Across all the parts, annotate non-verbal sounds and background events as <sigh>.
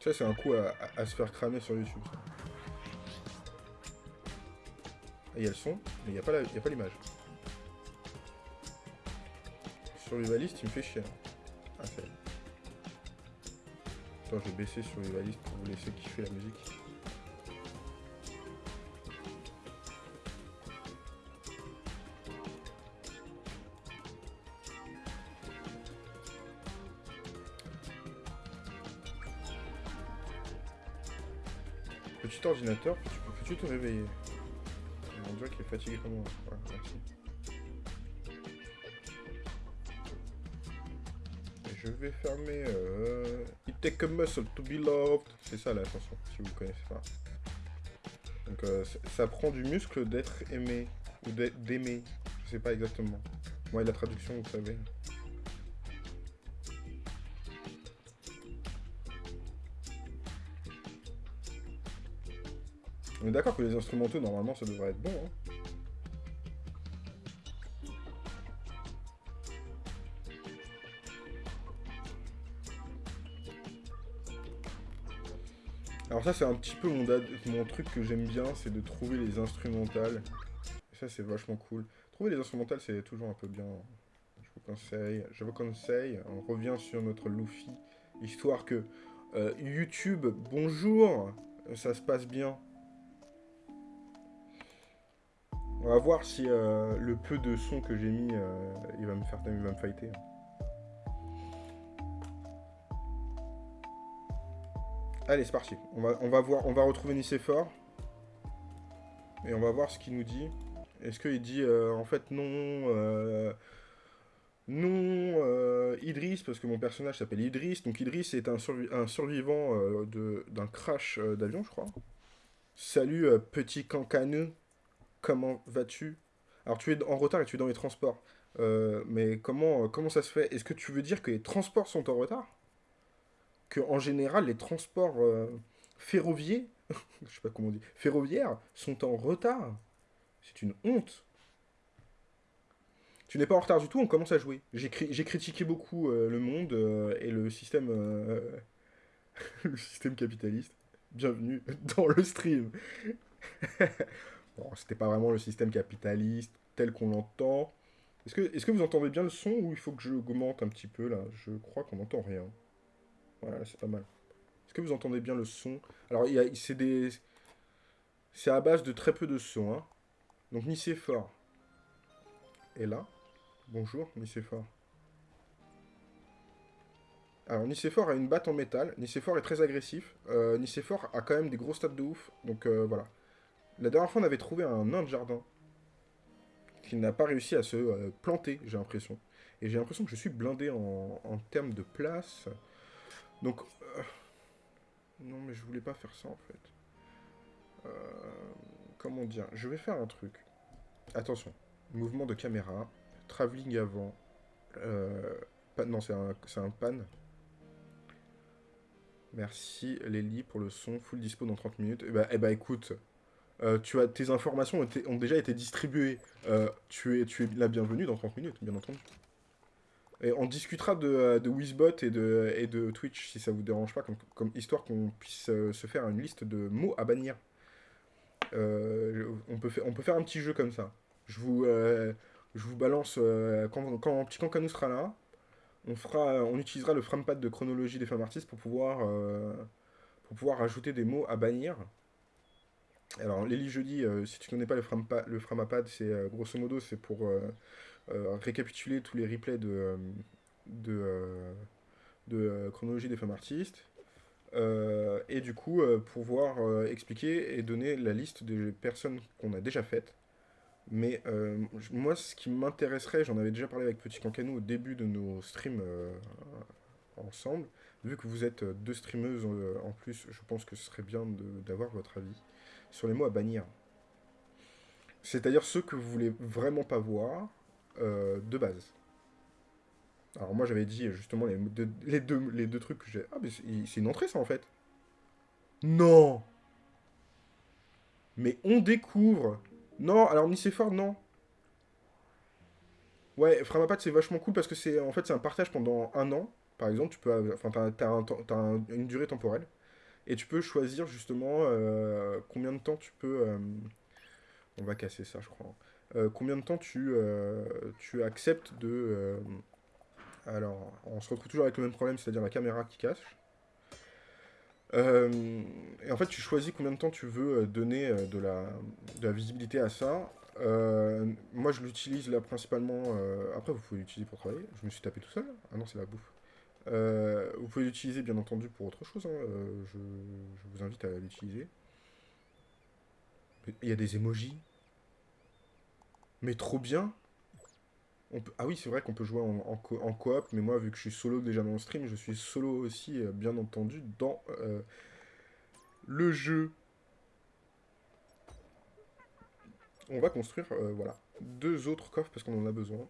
Ça, c'est un coup à, se faire cramer sur YouTube. ça. Il y a le son, mais il n'y a pas l'image. Survivalist, il me fait chier. Ah, y est. Attends, je vais baisser Survivalist pour vous laisser kiffer la musique. Ordinateur, peux-tu peux-tu te réveiller On dirait qu'il est fatigué comme moi. Ouais, je vais fermer euh, It take a muscle to be loved. C'est ça la chanson, si vous connaissez pas. Donc euh, ça prend du muscle d'être aimé, ou d'ai- d'aimer. Je sais pas exactement. Moi, la traduction, vous savez. D'accord que les instrumentaux, normalement, ça devrait être bon. Hein. Alors ça, c'est un petit peu mon, mon truc que j'aime bien, c'est de trouver les instrumentales. Ça, c'est vachement cool. Trouver les instrumentales, c'est toujours un peu bien. Je vous conseille, je vous conseille, on revient sur notre Luffy, histoire que euh, YouTube, bonjour, ça se passe bien. On va voir si euh, le peu de son que j'ai mis, euh, il va me faire, il va me fighter. Allez, c'est parti. On va, on va voir, on va retrouver Nicéphore. Et on va voir ce qu'il nous dit. Est-ce qu'il dit, euh, en fait, non... non, Idriss, parce que mon personnage s'appelle Idriss. Donc Idriss est un, un survivant d'un crash d'avion, je crois. Salut, petit cancaneux. Comment vas-tu? Alors, tu es en retard et tu es dans les transports. Euh, mais comment, euh, comment ça se fait? Est-ce que tu veux dire que les transports sont en retard? Que en général, les transports euh, ferroviaires, <laughs> sais pas comment on dit, ferroviaires, sont en retard? C'est une honte. Tu n'es pas en retard du tout, on commence à jouer. J'ai cri- j'ai critiqué beaucoup le monde et <laughs> le système capitaliste. Bienvenue dans le stream. <laughs> Bon, c'était pas vraiment le système capitaliste tel qu'on l'entend. Est-ce que, vous entendez bien le son ou il faut que je augmente un petit peu là? Je crois qu'on n'entend rien. Voilà, c'est pas mal. Est-ce que vous entendez bien le son? Alors, c'est des... C'est à base de très peu de son. Hein. Donc, Nicéphore est là. Bonjour, Nicéphore. Alors, Nicéphore a une batte en métal. Nicéphore est très agressif. Euh, Nicéphore a quand même des gros stats de ouf. Donc, euh, voilà. La dernière fois, on avait trouvé un nain de jardin qui n'a pas réussi à se euh, planter, j'ai l'impression. Et j'ai l'impression que je suis blindé en, termes de place. Donc, euh, non, mais je voulais pas faire ça en fait. Euh, comment dire? Je vais faire un truc. Attention, mouvement de caméra, travelling avant. Non, c'est un, pan. Merci Lélie pour le son, full dispo dans 30 minutes. Et bah, eh bah écoute, euh, tu as, tes informations ont, ont déjà été distribuées. Euh, tu, es, tu es la bienvenue dans 30 minutes, bien entendu. Et on discutera de, euh, de Wizbot et de, et de Twitch, si ça vous dérange pas, comme, comme histoire qu'on puisse se faire une liste de mots à bannir. On, peut faire, on peut faire un petit jeu comme ça. Je vous, je vous balance, quand, quand Petit sera là, on, fera, on utilisera le framepad de chronologie des femmes artistes pour pouvoir, pour pouvoir ajouter des mots à bannir. Alors, Lélie Jeudi, euh, si tu connais pas le, frampa- le framapad, c'est euh, grosso modo, c'est pour euh, récapituler tous les replays de, de, de chronologie des femmes artistes. Et du coup, pouvoir expliquer et donner la liste des personnes qu'on a déjà faites. Mais moi, ce qui m'intéresserait, j'en avais déjà parlé avec Petit Cancanou au début de nos streams ensemble. Vu que vous êtes deux streameuses en plus, je pense que ce serait bien d'avoir votre avis sur les mots à bannir. C'est-à-dire ceux que vous voulez vraiment pas voir euh, de base. Alors moi j'avais dit justement les deux, trucs que j'ai... Ah mais c'est une entrée ça en fait. Non Mais on découvre Non, alors Nicéphore, non. Ouais, Framapat c'est vachement cool parce que c'est en fait un partage pendant un an. Par exemple, tu peux... Enfin, t'as, une durée temporelle. Et tu peux choisir justement euh, combien de temps tu peux... euh, on va casser ça, je crois. Euh, combien de temps tu, tu acceptes de... alors, on se retrouve toujours avec le même problème, c'est-à-dire la caméra qui cache. Et en fait, tu choisis combien de temps tu veux donner de la, de la visibilité à ça. Moi, je l'utilise là principalement. après, vous pouvez l'utiliser pour travailler. Je me suis tapé tout seul. Ah non, c'est la bouffe. Euh, vous pouvez l'utiliser bien entendu pour autre chose. hein, euh, je, vous invite à l'utiliser. Il y a des emojis. Mais trop bien. Ah oui, c'est vrai qu'on peut jouer en, co- coop, mais moi, vu que je suis solo déjà dans le stream, je suis solo aussi, euh, bien entendu, dans le jeu. On va construire, voilà, deux autres coffres parce qu'on en a besoin.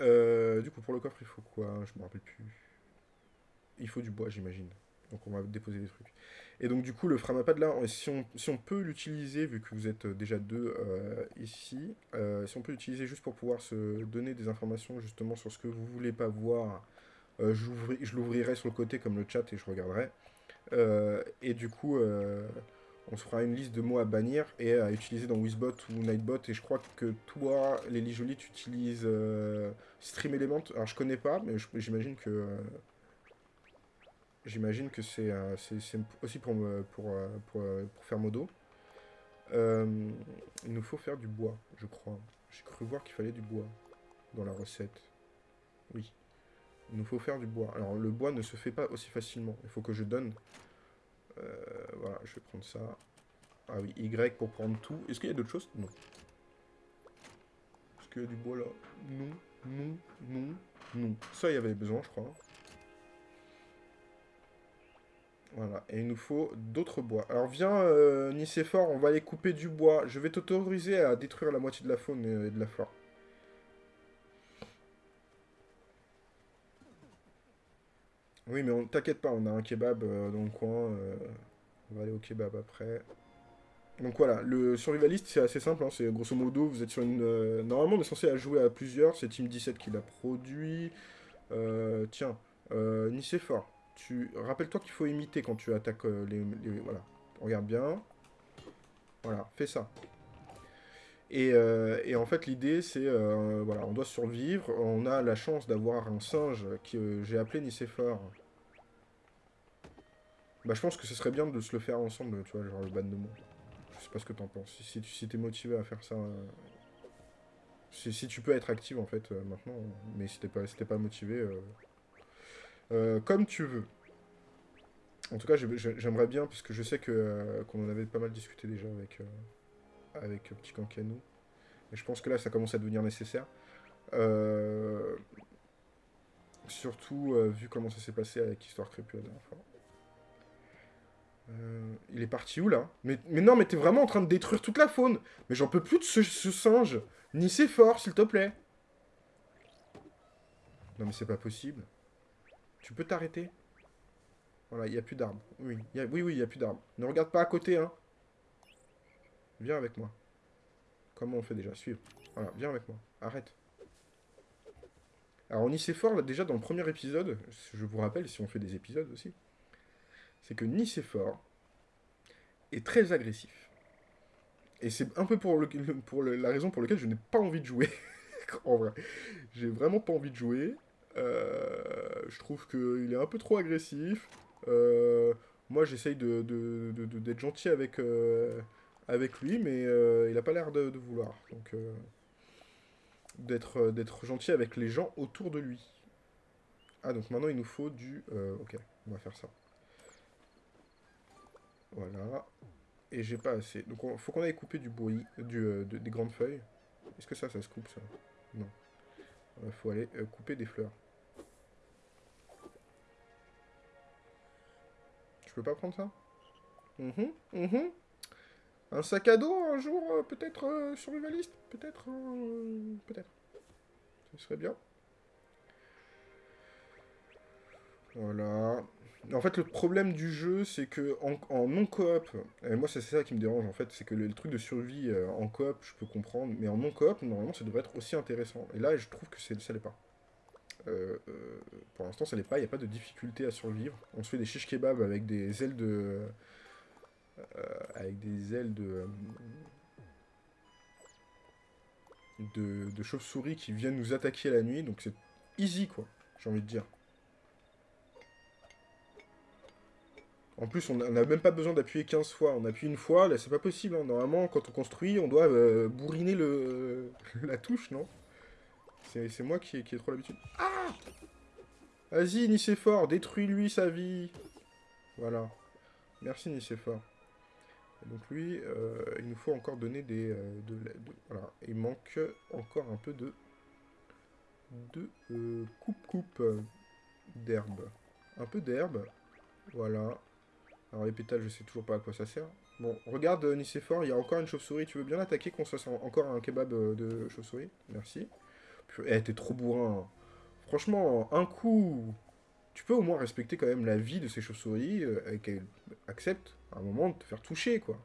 Euh, du coup, pour le coffre, il faut quoi? Je me rappelle plus. Il faut du bois, j'imagine. Donc on va déposer des trucs. Et donc du coup, le framapad là, si on, si on peut l'utiliser, vu que vous êtes déjà deux euh, ici, euh, si on peut l'utiliser juste pour pouvoir se donner des informations justement sur ce que vous voulez pas voir, euh, je l'ouvri- je l'ouvrirai sur le côté comme le chat et je regarderai. Euh, et du coup, euh, on se fera une liste de mots à bannir et à utiliser dans Wizbot ou Nightbot. Et je crois que toi, Lélie Jolie, tu utilises euh, Stream Element. Alors je connais pas, mais j'imagine que... euh, J'imagine que c'est euh, aussi pour, faire modo. Il nous faut faire du bois, je crois. J'ai cru voir qu'il fallait du bois dans la recette. Oui. Il nous faut faire du bois. Alors, le bois ne se fait pas aussi facilement. Il faut que je donne... Euh, voilà, je vais prendre ça. Ah oui, Y pour prendre tout. Est-ce qu'il y a d'autres choses? Non. Est-ce qu'il y a du bois là? Non, non, non, non. Ça, il y avait besoin, je crois. Voilà, et il nous faut d'autres bois. Alors viens, euh, Nicéphore, on va aller couper du bois. Je vais t'autoriser à détruire la moitié de la faune et de la flore. Oui, mais on t'inquiète pas, on a un kebab euh, dans le coin. euh, on va aller au kebab après. Donc voilà, le survivaliste c'est assez simple, hein, c'est grosso modo, vous êtes sur une... euh, normalement on est censé jouer à plusieurs, c'est Team 17 qui l'a produit. Tiens, euh, Nicéphore, tu... rappelle-toi qu'il faut imiter quand tu attaques les- Voilà, regarde bien. Voilà, fais ça. Et, euh, et en fait l'idée c'est, euh, voilà, on doit survivre, on a la chance d'avoir un singe que j'ai appelé Nicéphore. Bah je pense que ce serait bien de se le faire ensemble, tu vois, genre le ban de mots. Je sais pas ce que t'en penses. Si, tu si t'es motivé à faire ça. euh, Si, tu peux être active en fait euh, maintenant. Mais si t'es pas, pas motivé. euh, comme tu veux. En tout cas, j'ai- j'ai- j'aimerais bien, puisque je sais que qu'on en avait pas mal discuté déjà avec, avec Petit Cancanou. Et je pense que là, ça commence à devenir nécessaire. Euh, surtout euh, vu comment ça s'est passé avec Histoire Crépue la dernière fois. Euh, il est parti où là? Mais, non, mais t'es vraiment en train de détruire toute la faune. Mais j'en peux plus de ce, singe. Ni c'est fort, s'il te plaît. Non, mais c'est pas possible. Tu peux t'arrêter? Voilà, il n'y a plus d'arbres. Oui, oui, oui, il n'y a plus d'arbres. Ne regarde pas à côté, hein. Viens avec moi. Comment on fait déjà? Suivre. Voilà, viens avec moi. Arrête. Alors, on y là, déjà, dans le premier épisode, je vous rappelle, si on fait des épisodes aussi, c'est que Nicéphore est très agressif. Et c'est un peu pour, le- pour le- la raison pour laquelle je n'ai pas envie de jouer. <laughs> en vrai. J'ai vraiment pas envie de jouer. Euh, je trouve qu'il est un peu trop agressif. Euh, moi, j'essaye de, de- de- d'être gentil avec, euh, avec lui, mais euh, il a pas l'air de, vouloir. Donc, euh, d'être, euh, d'être gentil avec les gens autour de lui. Ah, donc maintenant, il nous faut du... ok, on va faire ça. Voilà. Et j'ai pas assez. Donc, il faut qu'on aille couper du bruit, du, de- des grandes feuilles. Est-ce que ça, ça se coupe, ça? Non. Il faut aller couper des fleurs. Je peux pas prendre ça? Mhm, mhm. Un sac à dos, un jour, euh, peut-être euh, survivaliste Peut-être euh, Peut-être. Ce serait bien. Voilà. En fait, le problème du jeu, c'est que en, non-coop, et moi c'est ça qui me dérange en fait, c'est que le, truc de survie euh, en coop, je peux comprendre, mais en non-coop, normalement, ça devrait être aussi intéressant. Et là, je trouve que ça l'est pas. Pour l'instant, ça n'est pas, il n'y a pas de difficulté à survivre. On se fait des shish kebabs avec des ailes de... avec des ailes de... de, de chauve-souris qui viennent nous attaquer la nuit, donc c'est easy, quoi, j'ai envie de dire. En plus, on n'a même pas besoin d'appuyer 15 fois. On appuie une fois, là, c'est pas possible. Hein. Normalement, quand on construit, on doit euh, bourriner le, <laughs> la touche, non? C'est moi qui ai, qui trop l'habitude. Ah Vas-y, Nicéphore, détruis-lui sa vie. Voilà. Merci, Nicéphore. Donc lui, euh, il nous faut encore donner des... Euh, de, voilà. Il manque encore un peu de... de coupe-coupe d'herbe. Un peu d'herbe. Voilà. Alors les pétales, je sais toujours pas à quoi ça sert. Bon, regarde euh, Nicéphore, il y a encore une chauve-souris. Tu veux bien l'attaquer qu'on se fasse encore un kebab euh, de chauve-souris? Merci. Eh, t'es trop bourrin. Franchement, un coup... Tu peux au moins respecter quand même la vie de ces chauves-souris euh, et qu'elles acceptent à un moment de te faire toucher, quoi.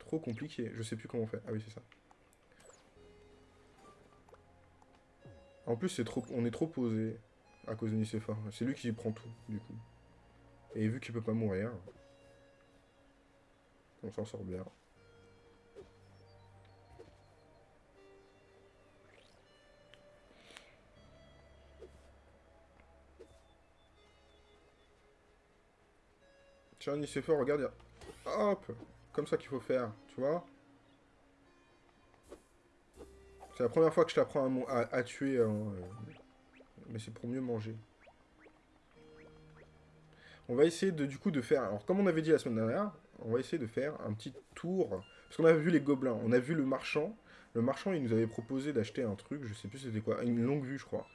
Trop compliqué. Je sais plus comment on fait. Ah oui, c'est ça. En plus, c'est trop, on est trop posé à cause de Nicéphore. C'est lui qui prend tout, du coup. Et vu qu'il peut pas mourir, on s'en sort bien. Tiens, fort, regarde. Hop Comme ça qu'il faut faire, tu vois C'est la première fois que je t'apprends à, tuer, hein, euh, mais c'est pour mieux manger. On va essayer de, du coup de faire... Alors, comme on avait dit la semaine dernière, on va essayer de faire un petit tour. Parce qu'on a vu les gobelins, on a vu le marchand. Le marchand, il nous avait proposé d'acheter un truc, je sais plus c'était quoi, une longue vue, je crois.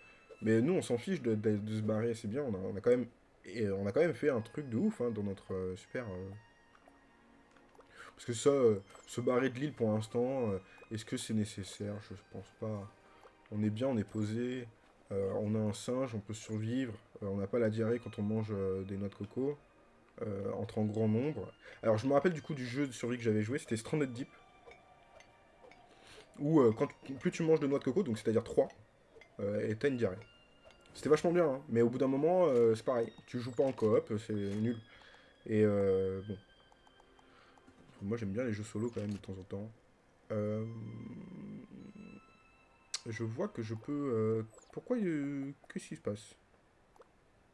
Mais nous, on s'en fiche de, se barrer, c'est bien, on a, quand même... Et on a quand même fait un truc de ouf hein, dans notre euh, super... Euh, parce que ça, euh, se barrer de l'île pour l'instant, est-ce que c'est nécessaire? Je pense pas. On est bien, on est posé. On a un singe, on peut survivre. On n'a pas la diarrhée quand on mange des noix de coco. entre en grand nombre. Alors je me rappelle du coup du jeu de survie que j'avais joué, c'était Stranded Deep. Où quand, plus tu manges de noix de coco, donc c'est-à-dire 3, et t'as une diarrhée. C'était vachement bien, hein. mais au bout d'un moment, c'est pareil. Tu joues pas en coop, c'est nul. Et bon. Moi j'aime bien les jeux solo quand même de temps en temps. Je vois que je peux pourquoi Qu'est-ce qui se passe?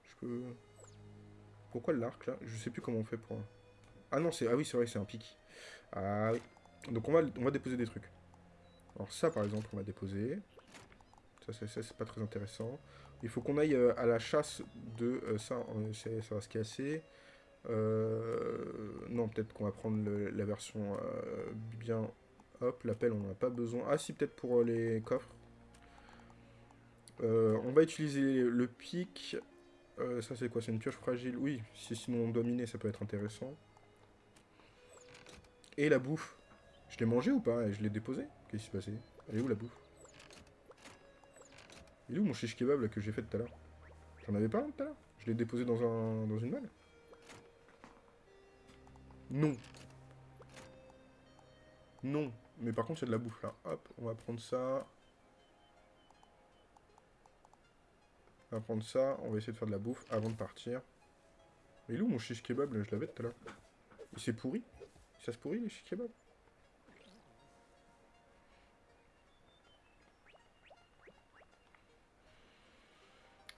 Je peux... Pourquoi l'arc, là? Je sais plus comment on fait pour... Ah non, c'est... Ah oui, c'est vrai, c'est un pic. Ah oui. Donc on va, on va déposer des trucs. Alors ça, par exemple, on va déposer. Ça, c'est pas très intéressant. Il faut qu'on aille euh, à la chasse de... Euh, ça, ça va se casser. Euh, non, peut-être qu'on va prendre la version bien... Hop, l'appel, on n'en a pas besoin. Ah si, peut-être pour les coffres. Euh, on va utiliser le pic. Euh, ça c'est quoi? C'est une pioche fragile Oui, si sinon on dominait, ça peut être intéressant. Et la bouffe. Je l'ai mangé ou pas? Je l'ai déposé Qu'est-ce qui s'est passé? Elle est où la bouffe? Il est où mon shish kebab que j'ai fait tout à l'heure J'en avais pas tout à l'heure Je l'ai déposé dans, un, dans une malle Non. Non. Mais par contre, il y a de la bouffe là. Hop, on va prendre ça. On va prendre ça, on va essayer de faire de la bouffe avant de partir. Mais il est où mon shish kebab Je l'avais tout à l'heure. Il s'est pourri Ça se pourrit les shish kebab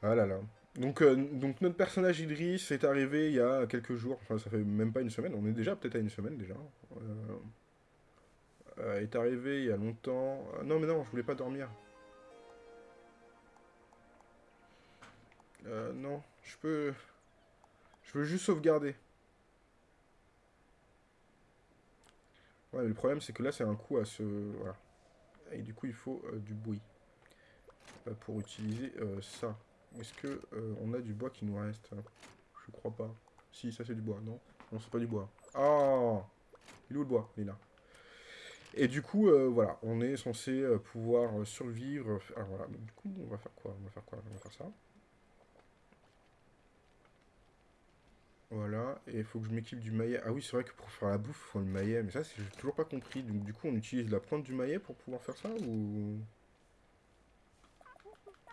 Ah là là. Donc, euh, donc notre personnage Idris est arrivé il y a quelques jours, enfin ça fait même pas une semaine, on est déjà peut-être à une semaine déjà. Euh, euh, est arrivé il y a longtemps. non mais non, je voulais pas dormir. Non, je peux... Je veux juste sauvegarder. Ouais, mais le problème, c'est que là, c'est un coup à se... Voilà. Et du coup, il faut du bruit. Pour utiliser ça. Est-ce que on a du bois qui nous reste Je crois pas. Si, ça, c'est du bois. Non Non, c'est pas du bois. Ah Il est où le bois? Il est là. Et du coup, voilà, on est censé pouvoir survivre. Alors voilà, du coup, on va faire quoi? On va faire quoi? On va faire ça. Voilà, et il faut que je m'équipe du maillet. Ah oui, c'est vrai que pour faire la bouffe, il faut le maillet, mais ça, j'ai toujours pas compris. Donc du coup, on utilise la pointe du maillet pour pouvoir faire ça, ou...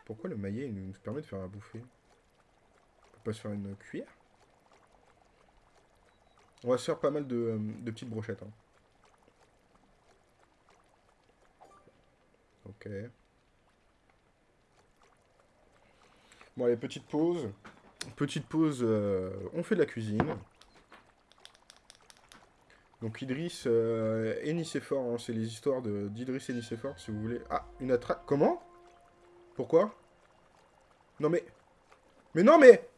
Pourquoi le maillet il nous permet de faire à bouffer On peut pas se faire une cuillère On va se faire pas mal de, euh, petites brochettes. hein. Ok. Bon, allez, petite pause. Petite pause, euh, on fait de la cuisine. Donc Idriss euh, et Nicéphore, hein, c'est les histoires d'Idriss et Nicéphore, si vous voulez. Ah, une attrape. Comment? Pourquoi? Non mais... Mais non mais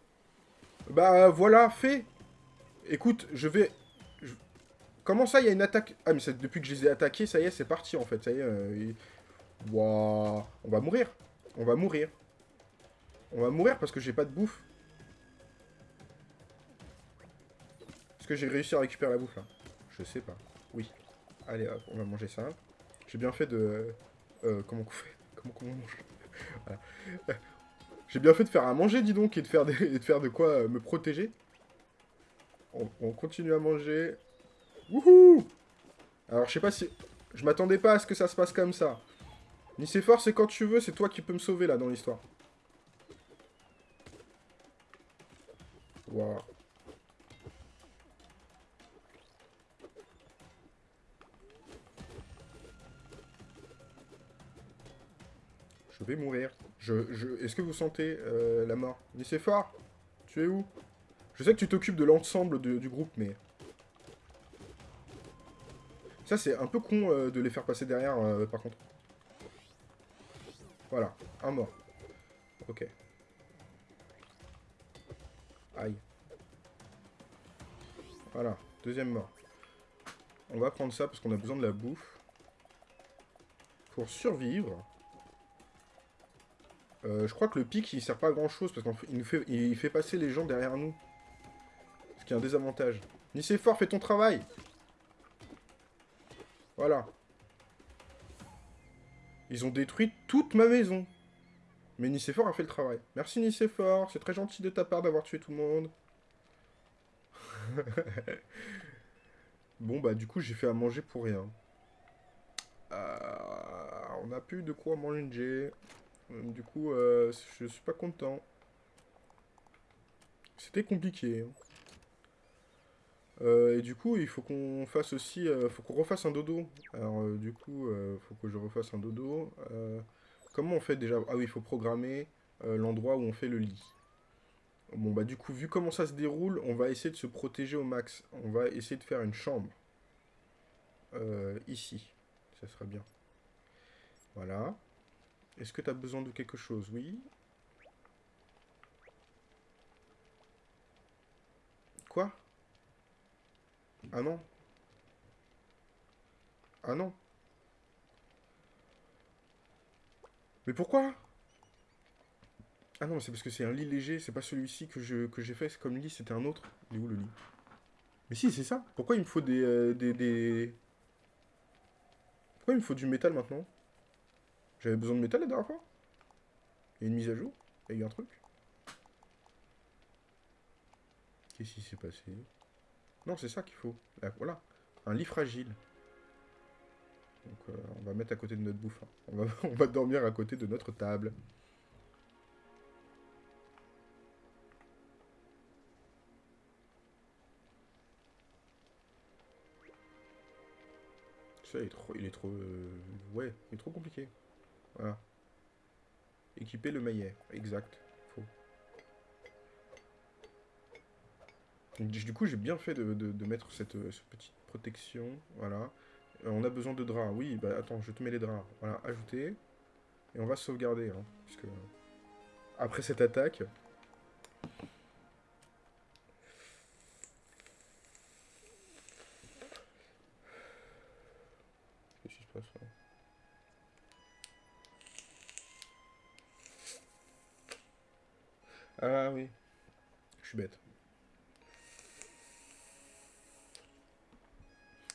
Bah voilà, fait Écoute, je vais... Comment ça, il y a une attaque? Ah mais depuis que je les ai attaqués, ça y est, c'est parti en fait, ça y est. euh, On va mourir. On va mourir. On va mourir parce que j'ai pas de bouffe. Est-ce que j'ai réussi à récupérer la bouffe là? Je sais pas. Oui. Allez hop, on va manger ça. J'ai bien fait de... Euh, comment on fait? Comment on mange? <laughs> J'ai bien fait de faire à manger, dis donc, et de faire, des... de, faire de quoi euh, me protéger. On... on continue à manger. Wouhou Alors, je sais pas si... Je m'attendais pas à ce que ça se passe comme ça. Nicéphore, c'est quand tu veux, c'est toi qui peux me sauver, là, dans l'histoire. Waouh. Vais mourir. Je, je... Est-ce que vous sentez euh, la mort? Nicéphore Tu es où? Je sais que tu t'occupes de l'ensemble du groupe, mais... Ça, c'est un peu con euh, de les faire passer derrière, euh, par contre. Voilà, un mort. Ok. Aïe. Voilà, deuxième mort. On va prendre ça parce qu'on a besoin de la bouffe. Pour survivre. Euh, je crois que le pic, il sert pas à grand chose parce qu'il fait, il fait passer les gens derrière nous. Ce qui est un désavantage. Nicéphore, fais ton travail Voilà. Ils ont détruit toute ma maison. Mais Nicéphore a fait le travail. Merci Nicéphore, c'est très gentil de ta part d'avoir tué tout le monde. <laughs> bon bah du coup j'ai fait à manger pour rien. Euh, on n'a plus de quoi manger. Euh, Du coup euh, je suis pas content. C'était compliqué. hein. Euh, et du coup il faut qu'on fasse aussi, euh, faut qu'on refasse un dodo. Alors du coup faut que je refasse un dodo. Comment on fait déjà? Ah oui, il faut programmer l'endroit où on fait le lit. Bon, bah du coup, vu comment ça se déroule, on va essayer de se protéger au max. On va essayer de faire une chambre. Ici. Ça serait bien. Voilà. Est-ce que tu as besoin de quelque chose? Oui. Quoi? Ah non. Ah non. Mais pourquoi? Ah non, c'est parce que c'est un lit léger, c'est pas celui-ci que je que j'ai fait comme lit, c'était un autre. Il est où le lit? Mais si, c'est ça. Pourquoi il me faut des, euh, des... Pourquoi il me faut du métal maintenant? J'avais besoin de métal la dernière fois Il y a une mise à jour Il y a eu un truc Qu'est-ce qui s'est passé? Non, c'est ça qu'il faut. Là, voilà. Un lit fragile. Donc euh, on va mettre à côté de notre bouffe. hein. On, va, <laughs> on va dormir à côté de notre table. Ça, il est trop... Il est trop euh, ouais, il est trop compliqué. Voilà. Équiper le maillet. Exact. Faux. Du coup, j'ai bien fait de, mettre cette, euh, cette petite protection. Voilà. Euh, on a besoin de draps. Oui, bah attends, je te mets les draps. Voilà, ajouter. Et on va sauvegarder. Hein, puisque après cette attaque. Ah oui. Je suis bête.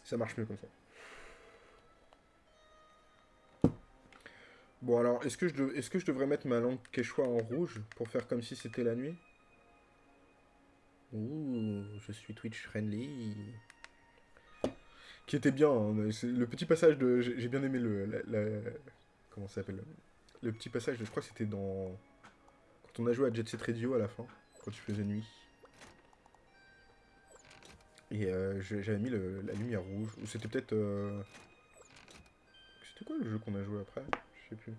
Ça marche mieux comme ça. Bon alors, est-ce que, je dev- est-ce que je devrais mettre ma lampe quechua en rouge pour faire comme si c'était la nuit? Ouh, je suis Twitch friendly. Qui était bien, hein, le petit passage de... J'ai bien aimé le... comment ça s'appelle? Le petit passage, je crois que c'était dans... On a joué à Jet Set Radio à la fin, quand tu faisais nuit. Et euh, j'avais mis la lumière rouge. Ou c'était peut-être... euh, C'était quoi le jeu qu'on a joué après? Je sais plus.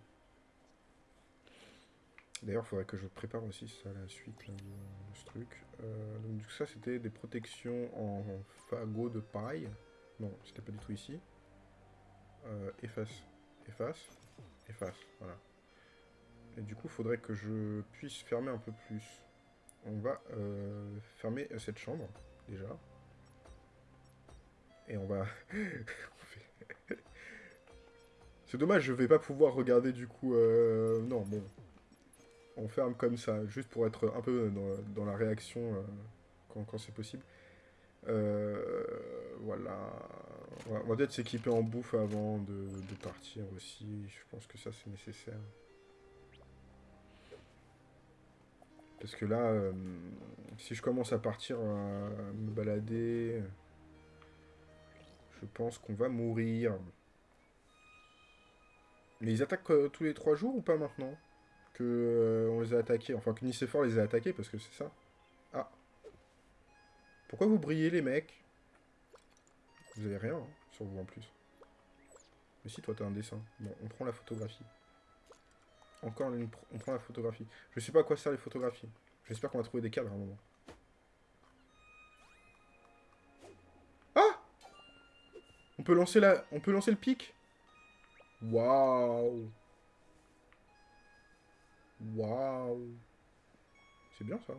D'ailleurs, il faudrait que je prépare aussi ça, la suite de, ce truc. Euh, donc ça, c'était des protections en fagot de paille. Non, c'était pas du tout ici. Euh, efface, efface, efface, voilà. Et du coup, il faudrait que je puisse fermer un peu plus. On va euh, fermer cette chambre, déjà. Et on va... <laughs> <laughs> C'est dommage, je vais pas pouvoir regarder du coup... euh, Non, bon. On ferme comme ça, juste pour être un peu dans, la réaction euh, quand, c'est possible. Euh, voilà. On va, peut-être s'équiper en bouffe avant de partir aussi. Je pense que ça c'est nécessaire. Parce que là, euh, si je commence à partir à me balader, je pense qu'on va mourir. Mais ils attaquent euh, tous les trois jours ou pas maintenant? Que euh, on les a attaqués, enfin que Nicéphore les a attaqués parce que c'est ça. Ah. Pourquoi vous brillez les mecs? Vous avez rien hein, sur vous en plus. Mais si toi t'as un dessin. Bon, on prend la photographie. Encore on prend la photographie. Je sais pas à quoi servent les photographies. J'espère qu'on va trouver des cadres à un moment. Ah On peut lancer la, on peut lancer le pic? Waouh. Waouh. C'est bien ça.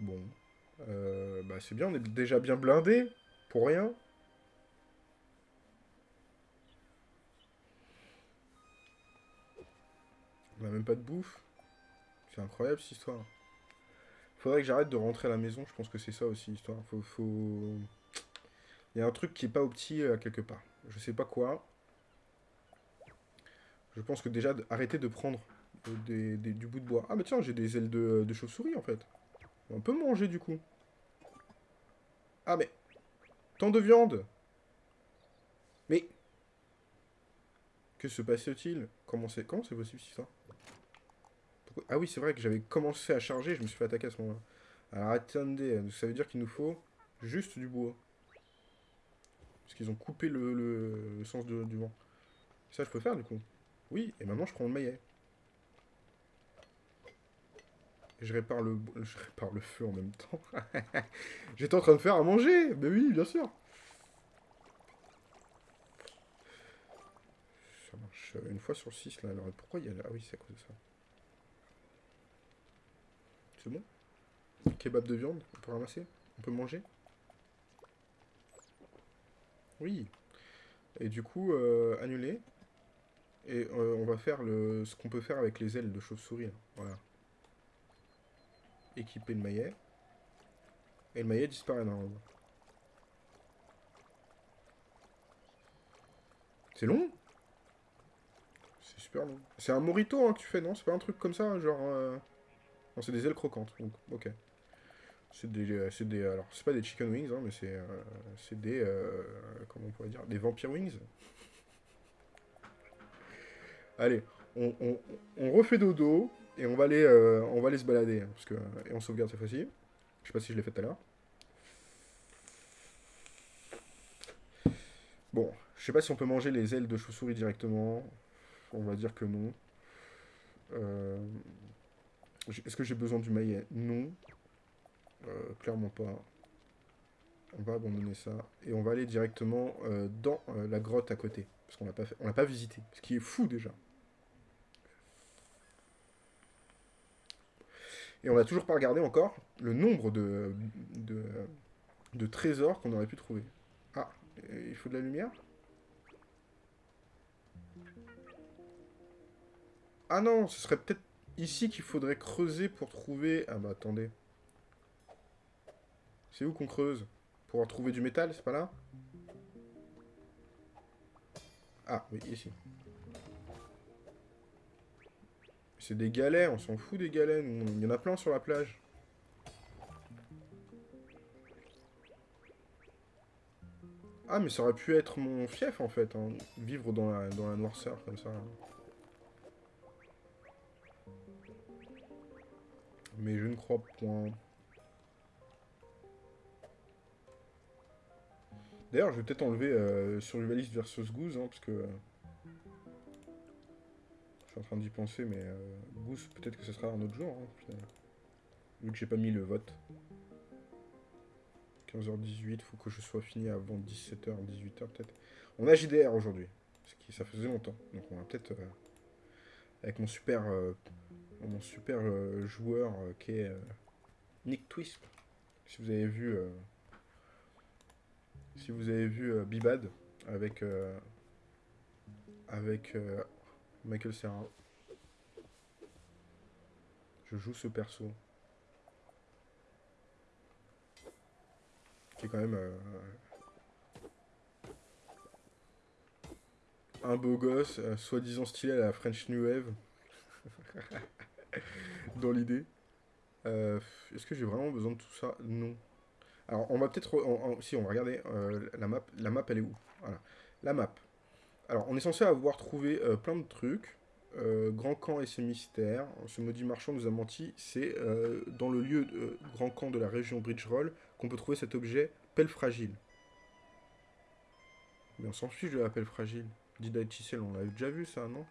Bon. Euh, bah c'est bien, on est déjà bien blindé. Pour rien. On a même pas de bouffe. C'est incroyable cette histoire. Faudrait que j'arrête de rentrer à la maison, je pense que c'est ça aussi l'histoire. Faut. Il y a un truc qui est pas opti euh, quelque part. Je sais pas quoi. Je pense que déjà, arrêter de prendre euh, des, du bout de bois. Ah mais tiens, j'ai des ailes de, de chauve-souris en fait. On peut manger du coup. Ah mais... Tant de viande Mais... Que se passe-t-il? Comment c'est possible Pourquoi- Ah oui, c'est vrai que j'avais commencé à charger, je me suis fait attaquer à ce moment-là. Alors attendez, ça veut dire qu'il nous faut juste du bois. Parce qu'ils ont coupé le, le- sens du vent. Ça, je peux faire du coup? Oui, et maintenant je prends le maillet. Et je répare le, feu en même temps. <laughs> J'étais en train de faire à manger Mais oui, bien sûr Ça marche euh, une fois sur 6 là. Alors pourquoi il y a... là Ah oui, c'est à cause de ça. C'est bon? Kebab de viande, on peut ramasser? On peut manger? Oui. Et du coup, euh, annuler. Et euh, on va faire le, ce qu'on peut faire avec les ailes de chauve-souris. là. Voilà. Équiper le maillet. Et le maillet disparaît normalement. C'est long? C'est super long. C'est un morito hein, que tu fais, non? C'est pas un truc comme ça, genre... euh, Non, c'est des ailes croquantes, donc ok. C'est des... euh, des... Alors, c'est pas des chicken wings, hein, mais c'est... euh, C'est des... euh, Comment on pourrait dire? Des vampire wings Allez, on- on refait dodo, et on va aller, euh, on va aller se balader, hein, parce que... Et on sauvegarde cette fois-ci. Je sais pas si je l'ai fait tout à l'heure. Bon, je sais pas si on peut manger les ailes de chauve-souris directement. On va dire que non. Euh, Est-ce que j'ai besoin du maillet? Non. Euh, clairement pas. On va abandonner ça. Et on va aller directement dans la grotte à côté. Parce qu'on l'a pas l'a pas visité. Ce qui est fou déjà. Et on n'a toujours pas regardé encore le nombre de, de, trésors qu'on aurait pu trouver. Ah, il faut de la lumière? Ah non, ce serait peut-être ici qu'il faudrait creuser pour trouver... Ah bah attendez. C'est où qu'on creuse? Pour trouver du métal, c'est pas là? Ah, oui, ici. C'est des galets, on s'en fout des galets, il y en a plein sur la plage. Ah, mais ça aurait pu être mon fief, en fait. hein. Vivre dans la, dans noirceur, comme ça. Mais je ne crois point. D'ailleurs, je vais peut-être enlever euh, Survivalist versus Goose, hein, parce que... euh, je suis en train d'y penser, mais euh, peut-être que ce sera un autre jour, hein. Vu que j'ai pas mis le vote. 15h18, faut que je sois fini avant 17h, 18h peut-être. On a JDR aujourd'hui, ce qui ça faisait longtemps. Donc on va peut-être euh, avec mon super euh, mon super euh, joueur qui est Nick Twist. Si vous avez vu si vous avez vu Bibad avec avec Michael Serra. Je joue ce perso. qui est quand même euh, un beau gosse, euh, soi-disant stylé à la French New Wave, <laughs> dans l'idée. Euh, Est-ce que j'ai vraiment besoin de tout ça? Non. Alors, on va peut-être... Si, on va regarder la map. La map, elle est où? Voilà. La map. Alors, on est censé avoir trouvé euh, plein de trucs. Euh, Grand Camp et ses mystères. Ce maudit marchand nous a menti. C'est euh, dans le lieu de Grand Camp de la région Bridgeroll qu'on peut trouver cet objet, pelle fragile. Mais on s'en fiche de la pelle fragile. Didacticel, on l'avait déjà vu ça, non?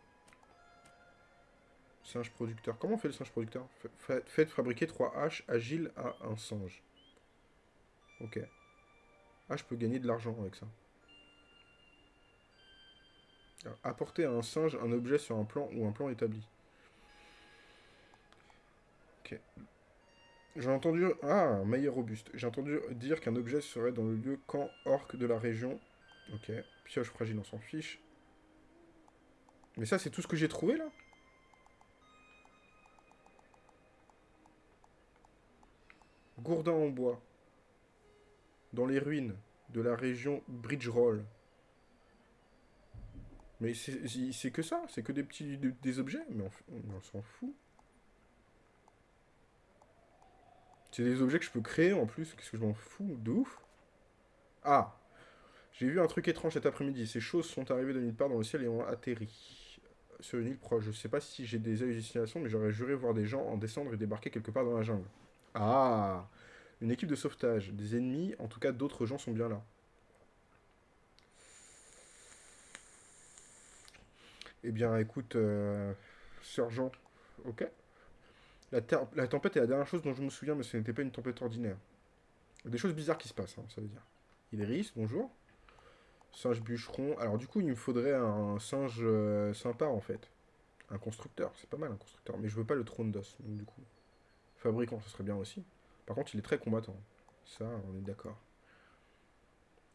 Singe producteur. Comment on fait le singe producteur? Fa- fa- Faites fabriquer 3 haches agiles à un singe. Ok. Ah, je peux gagner de l'argent avec ça. Apporter à un singe un objet sur un plan ou un plan établi. Ok. J'ai entendu... Ah, meilleur robuste. J'ai entendu dire qu'un objet serait dans le lieu camp orc de la région. Ok. Pioche fragile, on s'en fiche. Mais ça, c'est tout ce que j'ai trouvé, là Gourdin en bois. Dans les ruines de la région Bridgeroll. Mais c'est que ça, c'est que des petits des, objets, mais on, on s'en fout. C'est des objets que je peux créer en plus, qu'est-ce que je m'en fous, de ouf. Ah J'ai vu un truc étrange cet après-midi, ces choses sont arrivées de nulle part dans le ciel et ont atterri sur une île proche. Je sais pas si j'ai des hallucinations, mais j'aurais juré voir des gens en descendre et débarquer quelque part dans la jungle. Ah Une équipe de sauvetage, des ennemis, en tout cas d'autres gens sont bien là. Eh bien, écoute, euh, sergent, ok. La, la tempête est la dernière chose dont je me souviens, mais ce n'était pas une tempête ordinaire. Des choses bizarres qui se passent, hein, ça veut dire. Idris, bonjour. Singe bûcheron. Alors, du coup, il me faudrait un singe euh, sympa, en fait. Un constructeur, c'est pas mal, un constructeur. Mais je veux pas le trône d'os, donc du coup. Fabricant, ça serait bien aussi. Par contre, il est très combattant. Ça, on est d'accord.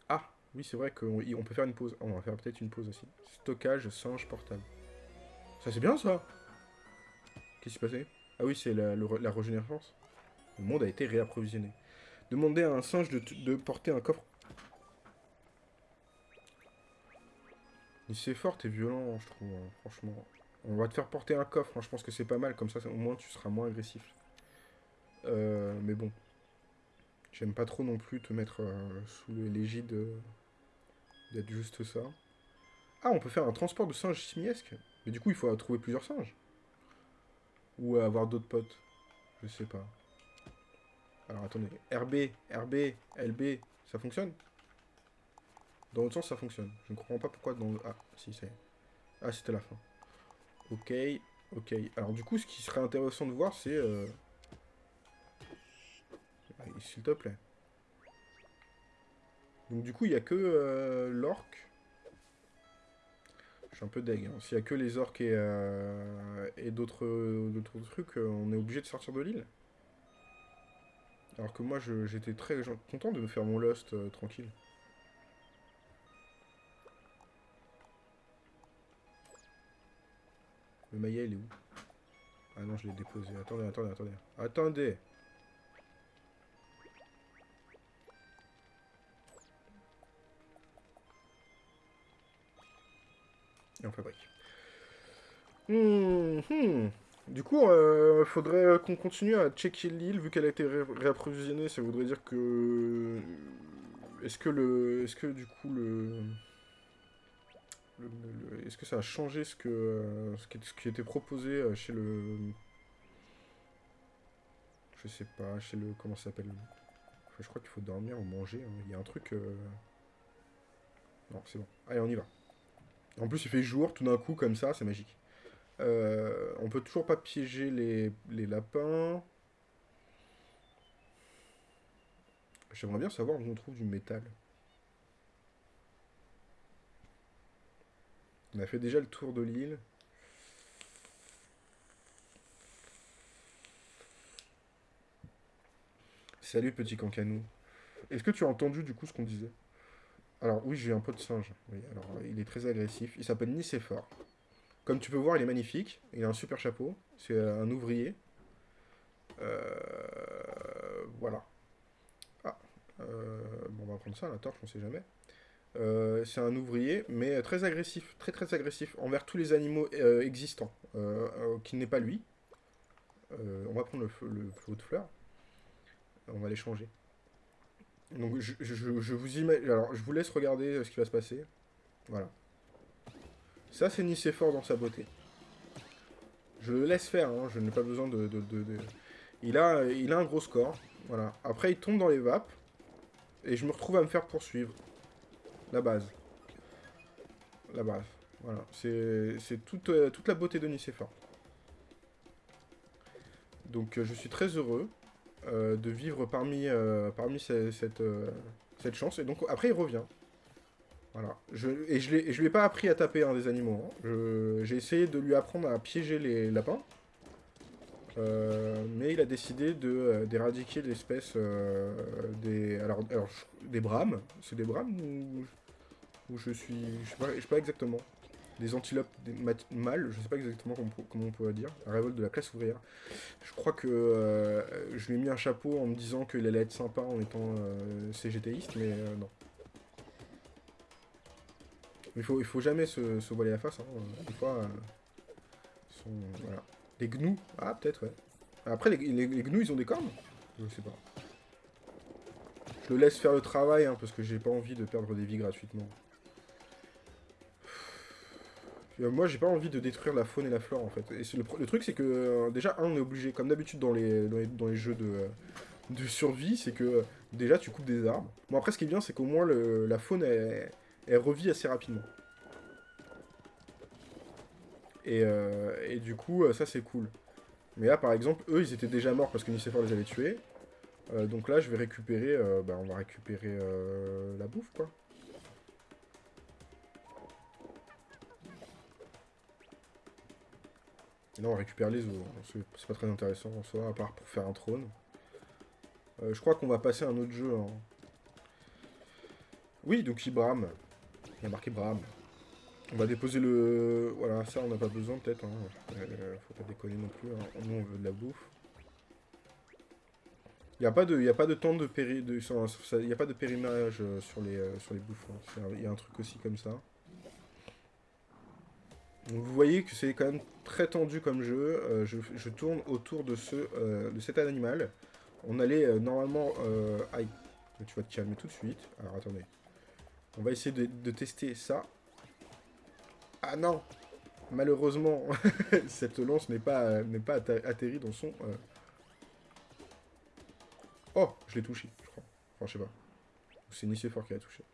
Ah, oui, c'est vrai qu'on on peut faire une pause. On va faire peut-être une pause aussi. Stockage singe portable. Ça, c'est bien, ça Qu'est-ce qui s'est passé? Ah oui, c'est la, la régénérescence. Le monde a été réapprovisionné. Demandez à un singe de, porter un coffre. Mais c'est fort et violent, je trouve, hein, franchement. On va te faire porter un coffre, hein, je pense que c'est pas mal, comme ça au moins tu seras moins agressif. Euh, mais bon. J'aime pas trop non plus te mettre euh, sous l'égide euh, d'être juste ça. Ah, on peut faire un transport de singes simiesques. Mais du coup, il faut trouver plusieurs singes. Ou avoir d'autres potes. Je sais pas. Alors attendez. RB, RB, LB, ça fonctionne? Dans l'autre sens, ça fonctionne. Je ne comprends pas pourquoi dans. Ah, si, c'est... Ah, c'était la fin. Ok, ok. Alors du coup, ce qui serait intéressant de voir, c'est... euh, ah, S'il te plaît. Donc du coup, il n'y a que euh, l'orque. Je suis un peu deg. hein. S'il n'y a que les orques et, euh, et d'autres trucs, euh, on est obligé de sortir de l'île. Alors que moi, j'étais très content de me faire mon Lost euh, tranquille. Le maillet, il est où? Ah non, je l'ai déposé. Attendez, attendez, attendez. Attendez Fabrique. Hmm, hmm. Du coup, il faudrait qu'on continue à checker l'île, vu qu'elle a été ré- réapprovisionnée, ça voudrait dire que... est-ce que le... Est-ce que du coup le... Est-ce que ça a changé ce, que, ce, qui, ce qui était proposé euh, chez le... Je sais pas, chez le... Comment ça s'appelle Je crois qu'il faut dormir ou manger. hein. Il y a un truc... euh, Non, c'est bon. Allez, on y va. En plus, il fait jour, tout d'un coup, comme ça, c'est magique. Euh, on peut toujours pas piéger les, les lapins. J'aimerais bien savoir où on trouve du métal. On a fait déjà le tour de l'île. Salut petit cancanou. Est-ce que tu as entendu du coup ce qu'on disait? Alors oui, j'ai un pot de singe. Oui, alors il est très agressif. Il s'appelle Nicéphore. Comme tu peux voir, il est magnifique. Il a un super chapeau. C'est un ouvrier. Euh, Voilà. Ah. euh, Bon, on va prendre ça, la torche, on sait jamais. Euh, c'est un ouvrier, mais très agressif, très très agressif envers tous les animaux existants, qui n'est pas lui. On va prendre le, le de fleurs. On va les changer. Donc je, je- je vous imagine. Alors je vous laisse regarder euh, ce qui va se passer. Voilà. Ça c'est Nicéphore dans sa beauté. Je le laisse faire, hein, je n'ai pas besoin de, de- Il, a, il a un gros score. Voilà. Après il tombe dans les vapes. Et je me retrouve à me faire poursuivre. La base. La base. Voilà. C'est toute, euh, toute la beauté de Nicéphore. Donc euh, je suis très heureux de vivre parmi, euh, parmi ce- cette, euh, cette chance. Et donc après il revient. Voilà. Je, et je ne lui ai pas appris à taper un des animaux. hein. J'ai essayé de lui apprendre à piéger les lapins. Euh, mais il a décidé euh, d'éradiquer l'espèce euh, des, alors, alors, des brames. C'est des brames ou, ou je suis, je sais pas exactement. Des antilopes, mâles, je sais pas exactement comment, on pourrait dire. La révolte de la classe ouvrière. Je crois que euh, je lui ai mis un chapeau en me disant qu'il allait être sympa en étant euh, CGTiste, mais euh, non. Il faut, faut jamais se, voiler la face. Hein. Des fois, sont, voilà. Les gnous, ah peut-être ouais. Après les gnous ils ont des cornes? Je sais pas. Je le laisse faire le travail hein, parce que j'ai pas envie de perdre des vies gratuitement. Euh, Moi j'ai pas envie de détruire la faune et la flore en fait. Le, truc c'est que euh, déjà un on est obligé, comme d'habitude dans les, dans les, jeux de, euh, de survie, c'est que déjà tu coupes des arbres. Bon après ce qui est bien c'est qu'au moins le- la faune elle, revit assez rapidement. Et, et du coup, ça c'est cool. Mais là, par exemple, eux, ils étaient déjà morts parce que Nicéphore les avait tués. Donc là, je vais récupérer... bah, on va récupérer la bouffe, quoi. Et là, on récupère les os. hein. C'est pas très intéressant en soi, à part pour faire un trône. Euh, je crois qu'on va passer à un autre jeu. hein. Oui, donc brame. Il y a marqué brame. On va déposer le... Voilà, ça on n'a pas besoin peut-être. Hein. Euh, faut pas déconner non plus. hein. Nous on veut de la bouffe. Il n'y a, pas de- a pas de temps de péri... a pas de périmage euh, sur les, sur les bouffes. Il y a un truc aussi comme ça. Donc vous voyez que c'est quand même très tendu comme jeu. Euh, je, tourne autour de, ce, euh, de cet animal. On allait euh, normalement... Aïe, tu vas te calmer tout de suite. Alors attendez. On va essayer de, tester ça. Ah non Malheureusement, <laughs> cette lance n'est pas, n'est pas atterrie dans son... Oh Je l'ai touché, je crois. Enfin, je sais pas. C'est Nicéphore qui l'a touché.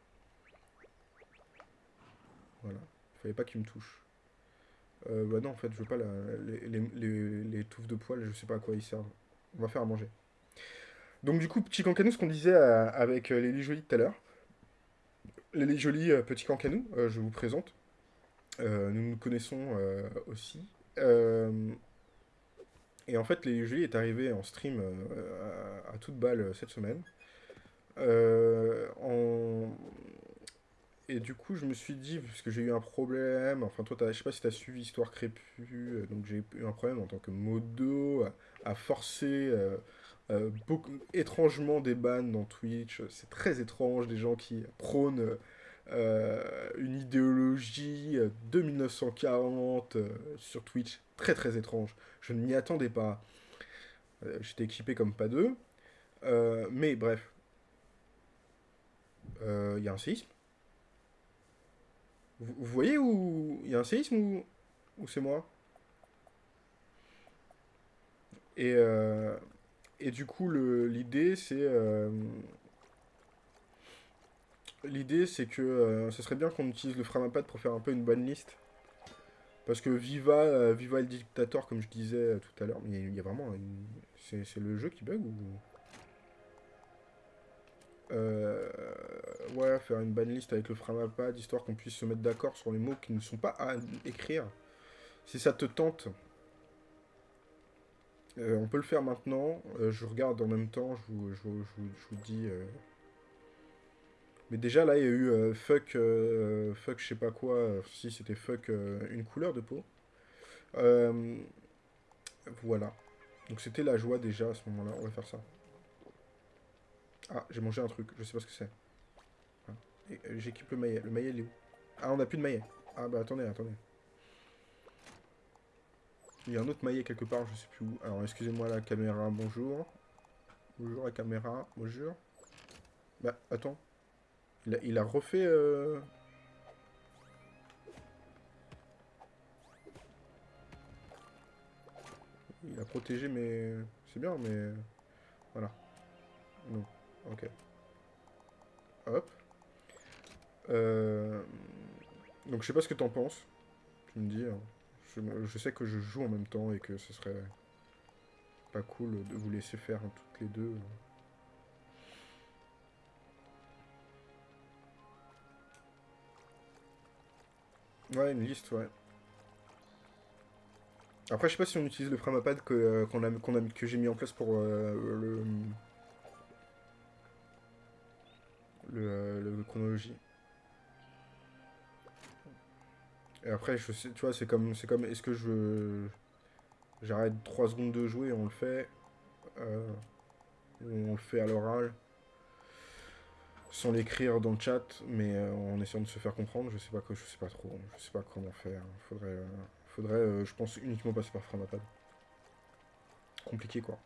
Voilà. Il fallait pas qu'il me touche. Euh, bah non, en fait, je veux pas la, les, les, les- touffes de poils, je sais pas à quoi ils servent. On va faire à manger. Donc du coup, petit cancanou, ce qu'on disait euh, avec euh, Lélie Jolie tout à l'heure. Lélie Jolie, euh, petit cancanou, euh, je vous présente. Nous nous connaissons aussi. Et en fait, les Julie est arrivé en stream à, à toute balle cette semaine. En- Et du coup, je me suis dit, parce que j'ai eu un problème, enfin toi, t'as- je sais pas si tu as suivi Histoire Crépue, euh, donc j'ai eu un problème en tant que modo à, à forcer euh, euh, beaucoup, étrangement des bans dans Twitch. C'est très étrange, des gens qui prônent euh, une idéologie euh, de 1940 euh, sur Twitch. Très très étrange. Je ne m'y attendais pas. Euh, J'étais équipé comme pas deux. Euh, mais bref. Euh, Il y a un séisme vous, voyez où il y a un séisme ou, c'est moi? Et, euh, et du coup, l'idée, c'est... euh, l'idée, c'est que euh, ce serait bien qu'on utilise le Framapad pour faire un peu une bonne liste. Parce que Viva, euh, Viva le dictateur, comme je disais tout à l'heure, mais il y a vraiment... une- c'est le jeu qui bug ou... Euh, ouais, faire une bonne liste avec le Framapad, histoire qu'on puisse se mettre d'accord sur les mots qui ne sont pas à écrire. Si ça te tente, euh, on peut le faire maintenant. Euh, je regarde en même temps, je vous, je je je vous dis... Mais déjà, là, il y a eu fuck, fuck je sais pas quoi, si c'était fuck une couleur de peau. Voilà. Donc c'était la joie déjà à ce moment-là, on va faire ça. Ah, j'ai mangé un truc, je sais pas ce que c'est. Et, euh, J'équipe le maillet, le maillet il est où? Ah, on a plus de maillet. Ah bah attendez, attendez. Il y a un autre maillet quelque part, je sais plus où. Alors excusez-moi la caméra, bonjour. Bonjour la caméra, bonjour. Bah attends. Il a, il a refait... euh, Il a protégé mais C'est bien, mais... Voilà. Non. Ok. Hop. Euh, Donc je sais pas ce que t'en penses. Tu me dis. hein. Je, sais que je joue en même temps et que ce serait pas cool de vous laisser faire toutes les deux. Ouais, une liste, ouais. Après, je sais pas si on utilise le Framapad que, euh, que j'ai mis en place pour euh, le, le, euh, le chronologie. Et après, je sais, tu vois, c'est comme, c'est comme, est-ce que je, j'arrête 3 secondes de jouer, on le fait, euh, on le fait à l'oral, sans l'écrire dans le chat, mais euh, en essayant de se faire comprendre, je sais pas que, je sais pas trop, je sais pas comment faire. Faudrait, euh, faudrait, je pense, uniquement passer par Framapad. Compliqué, quoi.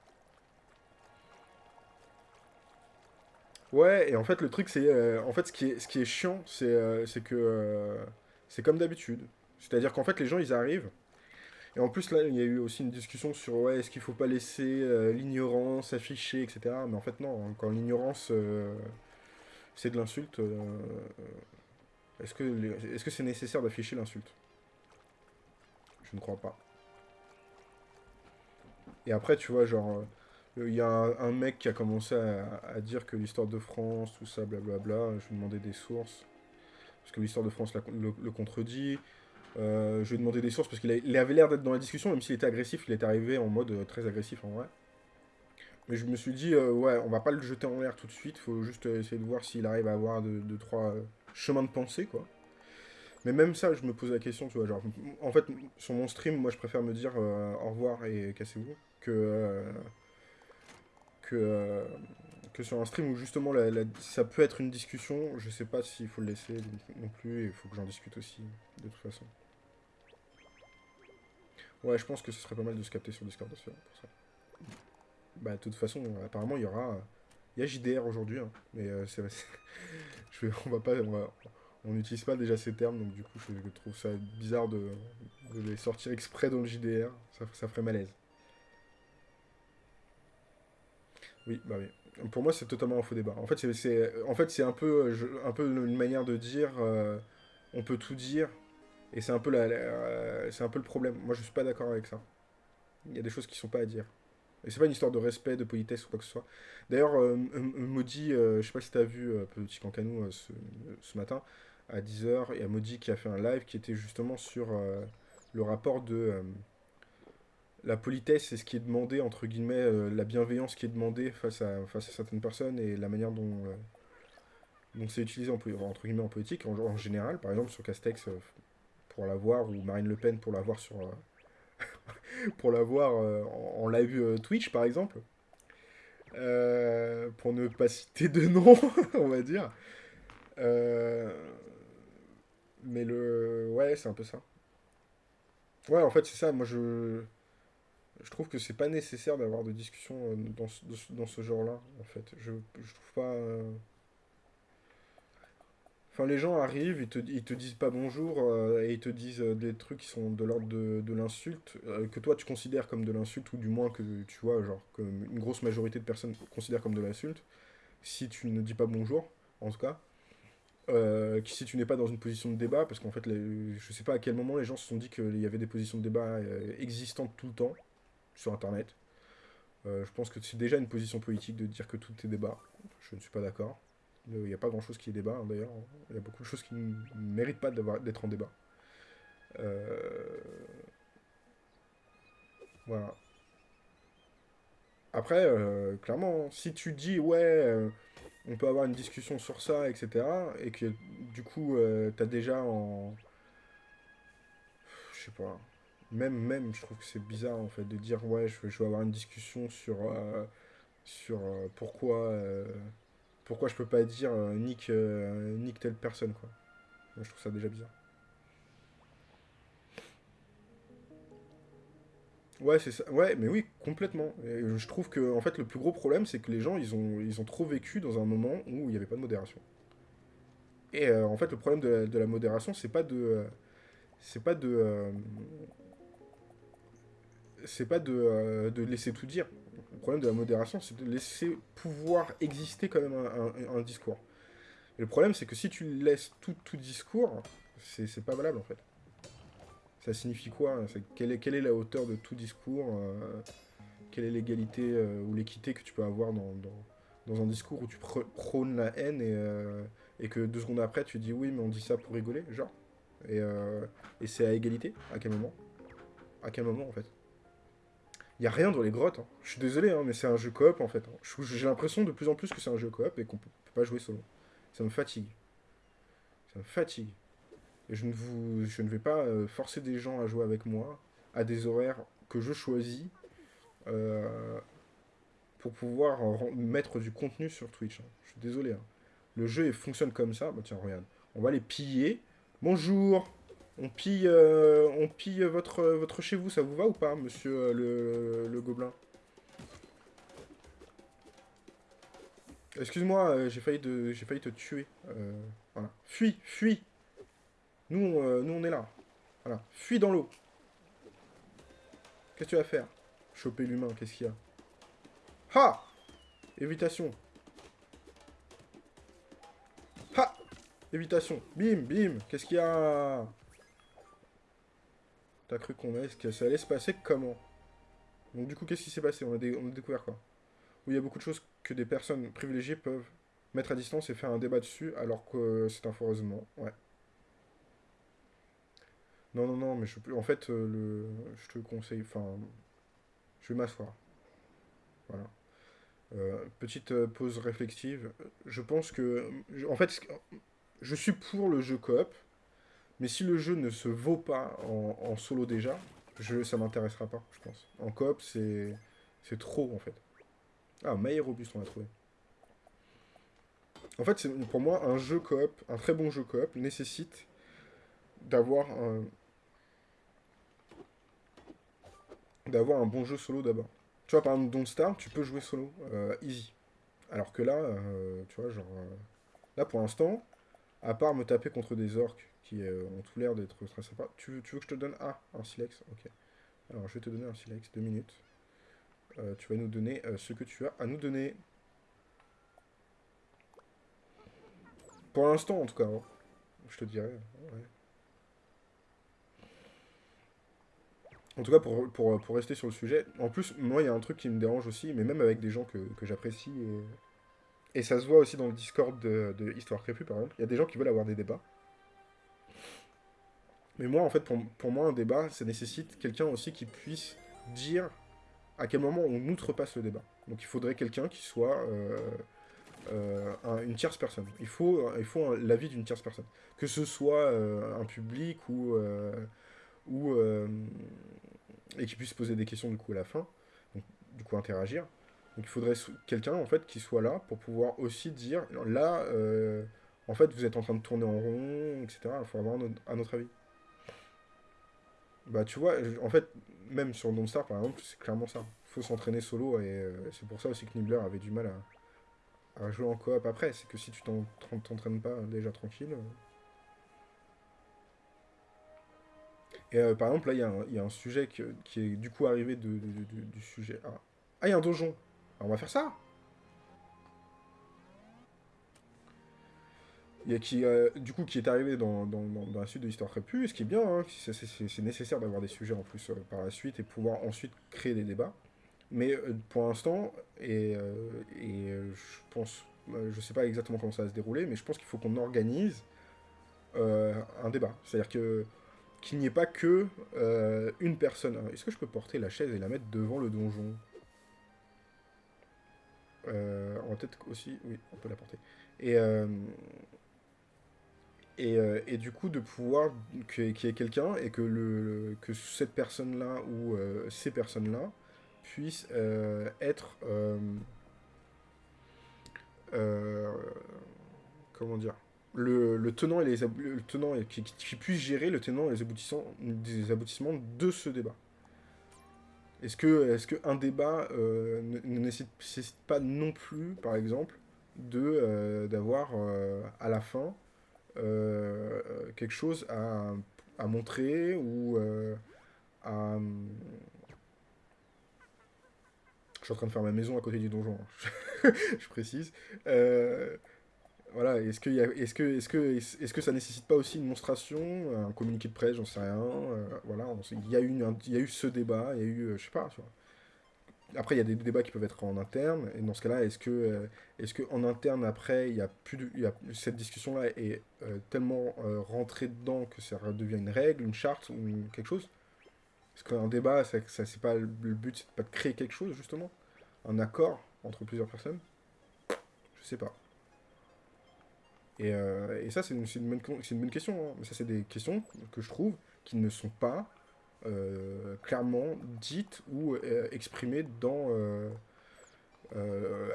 Ouais, et en fait, le truc, c'est... euh, en fait, ce qui est, ce qui est chiant, c'est euh, c'est que... euh, c'est comme d'habitude. C'est-à-dire qu'en fait, les gens, ils arrivent. Et en plus, là, il y a eu aussi une discussion sur, ouais, est-ce qu'il faut pas laisser euh, l'ignorance afficher, etc. Mais en fait, non. hein, Quand l'ignorance, euh, c'est de l'insulte, est-ce que que c'est nécessaire d'afficher l'insulte? Je ne crois pas. Et après, tu vois, genre... Il y a un, mec qui a commencé à, dire que l'histoire de France, tout ça, blablabla. Je lui ai demandé des sources. Parce que l'histoire de France le, contredit. Euh, je lui ai demandé des sources parce qu'il avait l'air d'être dans la discussion, même s'il était agressif, il est arrivé en mode euh, très agressif en vrai. Mais je me suis dit, euh, ouais, on va pas le jeter en l'air tout de suite, faut juste euh, essayer de voir s'il arrive à avoir deux, trois euh, chemins de pensée, quoi. Mais même ça, je me pose la question, tu vois, genre, en fait, sur mon stream, moi je préfère me dire euh, au revoir et cassez-vous, que, euh, que, euh, que sur un stream où justement la- la- ça peut être une discussion, je sais pas s'il faut le laisser non plus, et il faut que j'en discute aussi, de toute façon. Ouais, je pense que ce serait pas mal de se capter sur Discord aussi, hein, pour ça. Bah, de toute façon, apparemment, il y aura... Il y a JDR aujourd'hui, hein, mais euh, c'est... <laughs> je on va pas... On n'utilise pas déjà ces termes, donc du coup, je trouve ça bizarre de, de les sortir exprès dans le JDR. Ça, ça ferait malaise. Oui, bah oui. Pour moi, c'est totalement un faux débat. En fait, c'est en fait, un peu, un peu une manière de dire euh, on peut tout dire, et c'est un peu la, euh, c'est un peu le problème. Moi, je suis pas d'accord avec ça. Il y a des choses qui sont pas à dire. Et c'est pas une histoire de respect, de politesse ou quoi que ce soit. D'ailleurs, euh, Maudit, euh, je sais pas si t'as vu euh, Petit Cancanou ce, ce matin, à 10h, il y a Maudit qui a fait un live qui était justement sur le rapport de la politesse et ce qui est demandé, entre guillemets, euh, la bienveillance qui est demandée face à, face à certaines personnes et la manière dont, euh, c'est utilisé en, entre guillemets, en politique, en, en général, par exemple sur Castex euh, pour l'avoir, ou Marine Le Pen pour l'avoir sur... <laughs> pour l'avoir en, en live Twitch, par exemple. Pour ne pas citer de nom, <laughs> on va dire. Mais le... Ouais, c'est un peu ça. Ouais, en fait, c'est ça. Moi, je... Je trouve que c'est pas nécessaire d'avoir de discussions euh, dans ce, dans ce genre-là, en fait. Je, trouve pas... euh, Enfin, les gens arrivent, ils te, ils te disent pas bonjour euh, et ils te disent des trucs qui sont de l'ordre de, l'insulte, que toi tu considères comme de l'insulte, ou du moins que tu vois, genre, que une grosse majorité de personnes considèrent comme de l'insulte, si tu ne dis pas bonjour, en tout cas. Si tu n'es pas dans une position de débat, parce qu'en fait, les- je sais pas à quel moment les gens se sont dit qu'il y avait des positions de débat existantes tout le temps sur Internet. Euh, je pense que c'est déjà une position politique de dire que tout est débat. Je ne suis pas d'accord. Euh, Il n'y a pas grand-chose qui est débat, hein, d'ailleurs. Il y a beaucoup de choses qui ne méritent pas d'être en débat. Euh, Voilà. Après, clairement, si tu dis, ouais, on peut avoir une discussion sur ça, etc., et que du coup, t'as déjà en... Je sais pas. Même, même, je trouve que c'est bizarre, en fait, de dire, ouais, je, veux- je veux avoir une discussion sur, euh, sur euh, pourquoi, euh, pourquoi je peux pas dire nique, nique telle personne, quoi. Moi, je trouve ça déjà bizarre. Ouais, c'est ça. Ouais, mais oui, complètement. Je trouve que, en fait, le plus gros problème, c'est que les gens, ils ont, ils ont trop vécu dans un moment où il n'y avait pas de modération. Et en fait, le problème de la, de la modération, c'est pas de, c'est pas de, c'est pas de, euh, de laisser tout dire. Le problème de la modération, c'est de laisser pouvoir exister quand même un, discours. Et le problème, c'est que si tu laisses tout, tout discours, c'est pas valable en fait. Ça signifie quoi hein? Quelle, est, quelle est la hauteur de tout discours euh, Quelle est l'égalité euh, ou l'équité que tu peux avoir dans, dans, dans un discours où tu pr- prônes la haine et, et que deux secondes après tu dis oui mais on dit ça pour rigoler, genre? Et, et c'est à égalité? À quel moment? À quel moment en fait? Il n'y a rien dans les grottes. hein. Je suis désolé, hein, mais c'est un jeu coop en fait. hein. J'ai l'impression de plus en plus que c'est un jeu coop et qu'on peut pas jouer solo. Ça me fatigue. Ça me fatigue. Et je ne, vous, je ne vais pas euh, forcer des gens à jouer avec moi à des horaires que je choisis euh, pour pouvoir mettre du contenu sur Twitch. hein. Je suis désolé. Le jeu fonctionne comme ça. Bah tiens, regarde. On va les piller. Bonjour. On pille, euh, votre, chez vous. Ça vous va ou pas, monsieur euh, le, gobelin? Excuse-moi, euh, j'ai failli, te tuer. Voilà. Fuis, fuis. Nous, nous, on est là. Voilà. Fuis dans l'eau. Qu'est-ce que tu vas faire? Choper l'humain, qu'est-ce qu'il y a? Ha Évitation. Ha Évitation. Bim, bim. Qu'est-ce qu'il y a? Cru qu'on allait, que ça allait se passer comment? Donc du coup, qu'est-ce qui s'est passé? On a, on a découvert quoi? Où il y a beaucoup de choses que des personnes privilégiées peuvent mettre à distance et faire un débat dessus, alors que c'est un. Ouais. Non, non, non, mais je. En fait, euh, le... je te conseille... Enfin... Je vais m'asseoir. Voilà. Euh, petite euh, pause réflexive. Je pense que... En fait, je suis pour le jeu coop, mais si le jeu ne se vaut pas en, solo déjà, je... ça m'intéressera pas, je pense. En coop, c'est... Trop, en fait. Ah, Maï Robuste, on l'a trouvé. En fait, pour moi, un jeu coop, un très bon jeu coop, nécessite d'avoir un, d'avoir un bon jeu solo d'abord. Tu vois, par exemple, Don't Starve, tu peux jouer solo, euh, easy. Alors que là, euh, tu vois, genre... euh, là, pour l'instant, à part me taper contre des orques euh, ont tout l'air d'être très sympas, tu, veux- que je te donne... Un silex, ok. Alors, je vais te donner un silex, deux minutes. Euh, tu vas nous donner euh, ce que tu as à nous donner. Pour l'instant, en tout cas. hein. Je te dirais. En tout cas, pour, rester sur le sujet, en plus, moi, il y a un truc qui me dérange aussi, mais même avec des gens que, j'apprécie, et, et ça se voit aussi dans le Discord de, de Histoire Crépue, par exemple, il y a des gens qui veulent avoir des débats. Mais moi, en fait, pour, moi, un débat, ça nécessite quelqu'un aussi qui puisse dire à quel moment on outrepasse le débat. Donc il faudrait quelqu'un qui soit euh, euh, un- une tierce personne. Il faut, il faut l'avis d'une tierce personne. Que ce soit euh, un public ou... euh, ou euh, et qui puisse poser des questions du coup à la fin, donc, du coup interagir. Donc il faudrait quelqu'un en fait qui soit là pour pouvoir aussi dire là euh, en fait vous êtes en train de tourner en rond, etc. Il faut avoir un un autre avis. Bah tu vois, en fait, même sur Don't Star par exemple, c'est clairement ça. Il faut s'entraîner solo et euh, c'est pour ça aussi que Nibbler avait du mal à jouer en coop après. C'est que si tu t'entraînes pas déjà tranquille. Euh. Et euh, par exemple, là, il y, a un sujet qui, est du coup arrivé de, du sujet. Ah, il y a un donjon. on va faire ça. A qui, euh, du coup, qui est arrivé dans, la suite de l'histoire Crépus, ce qui est bien, hein, c'est nécessaire d'avoir des sujets en plus par la suite et pouvoir ensuite créer des débats. Mais euh, pour l'instant, et, euh, et euh, je pense, je sais pas exactement comment ça va se dérouler, mais je pense qu'il faut qu'on organise un débat. C'est-à-dire que qu'il n'y ait pas que une personne. Est-ce que je peux porter la chaise et la mettre devant le donjon? On va peut-être aussi... Oui, on peut la porter. Et, et, et, du coup, de pouvoir qu'il y ait quelqu'un et que, le, que cette personne-là ou ces personnes-là puisse euh, être... Euh, euh, comment dire le, tenant et les le tenant et qui, puisse gérer le tenant et les aboutissants des aboutissements de ce débat. Est-ce que est-ce que un débat ne, nécessite pas non plus, par exemple, de d'avoir à la fin quelque chose à, à montrer ou à je suis en train de faire ma maison à côté du donjon, hein. <laughs> je précise. Euh, voilà, est-ce que, est -ce que, est que, est que ça nécessite pas aussi une monstration, un communiqué de presse, j'en sais rien. Euh, voilà, il y, a eu il y a eu ce débat, il y a eu, euh, je sais pas, tu vois. Après, il y a des débats qui peuvent être en interne, et dans ce cas-là, est-ce que, est-ce que en interne, après, il y a plus de, cette discussion-là est tellement rentrée dedans que ça devient une règle, une charte ou quelque chose? Parce qu'un débat, ça, c'est pas le but, c'est pas de créer quelque chose, justement? Un accord entre plusieurs personnes? Je sais pas. Et, euh, et ça, c'est une, une, une, bonne question. Hein. Mais ça, c'est des questions que je trouve qui ne sont pas euh, clairement dites ou euh, exprimées dans...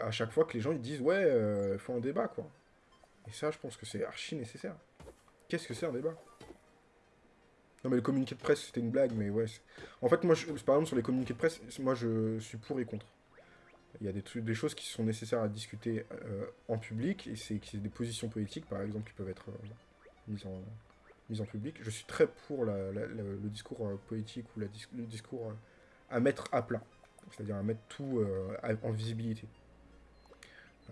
à chaque fois que les gens ils disent « Ouais, il faut un débat, quoi. » Et ça, je pense que c'est archi nécessaire. Qu'est-ce que c'est un débat? Non mais le communiqué de presse c'était une blague, mais ouais. En fait moi, je, par exemple sur les communiqués de presse, moi je suis pour et contre. Il y a des, des choses qui sont nécessaires à discuter euh, en public, et c'est des positions politiques par exemple qui peuvent être euh, mises, en, mises en public. Je suis très pour le discours euh, politique ou la, le discours à mettre à plat, c'est-à-dire à mettre tout en visibilité.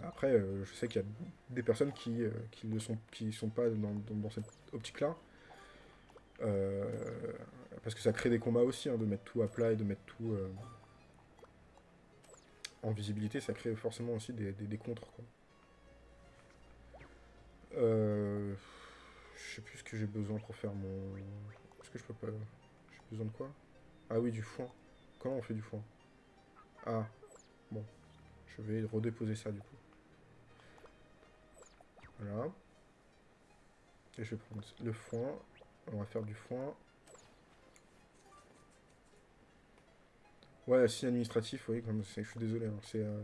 Après, je sais qu'il y a des personnes qui ne sont, qui sont pas dans, cette optique-là, euh, parce que ça crée des combats aussi, hein, de mettre tout à plat et de mettre tout euh, en visibilité, ça crée forcément aussi des, des, contres. Euh, je sais plus ce que j'ai besoin pour faire mon... Est-ce que je peux pas... J'ai besoin de quoi? Ah oui, du foin. Comment on fait du foin? Ah, bon. Je vais redéposer ça du coup. Voilà. Et je vais prendre le foin. On va faire du foin. Ouais, signe administratif, oui, comme je suis désolé. Hein, c'est. Euh,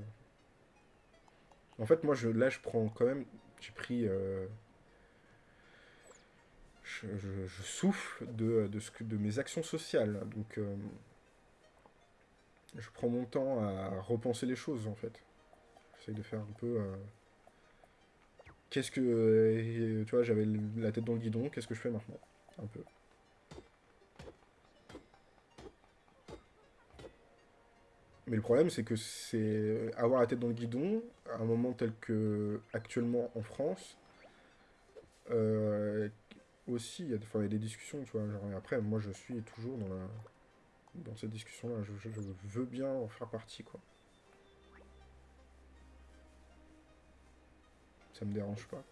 en fait, moi, je, là, je prends quand même. J'ai pris. Euh, je, souffle de, de, ce que, de mes actions sociales. Donc, euh, je prends mon temps à repenser les choses, en fait. J'essaye de faire un peu. Qu'est-ce que. tu vois, j'avais la tête dans le guidon, qu'est-ce que je fais maintenant? Un peu. Mais le problème, c'est que c'est avoir la tête dans le guidon, à un moment tel que actuellement en France, euh, aussi, il y, a, des discussions, tu vois, genre, et après, moi, je suis toujours dans, la, dans cette discussion-là, je, je, veux bien en faire partie, quoi. Ça me dérange pas.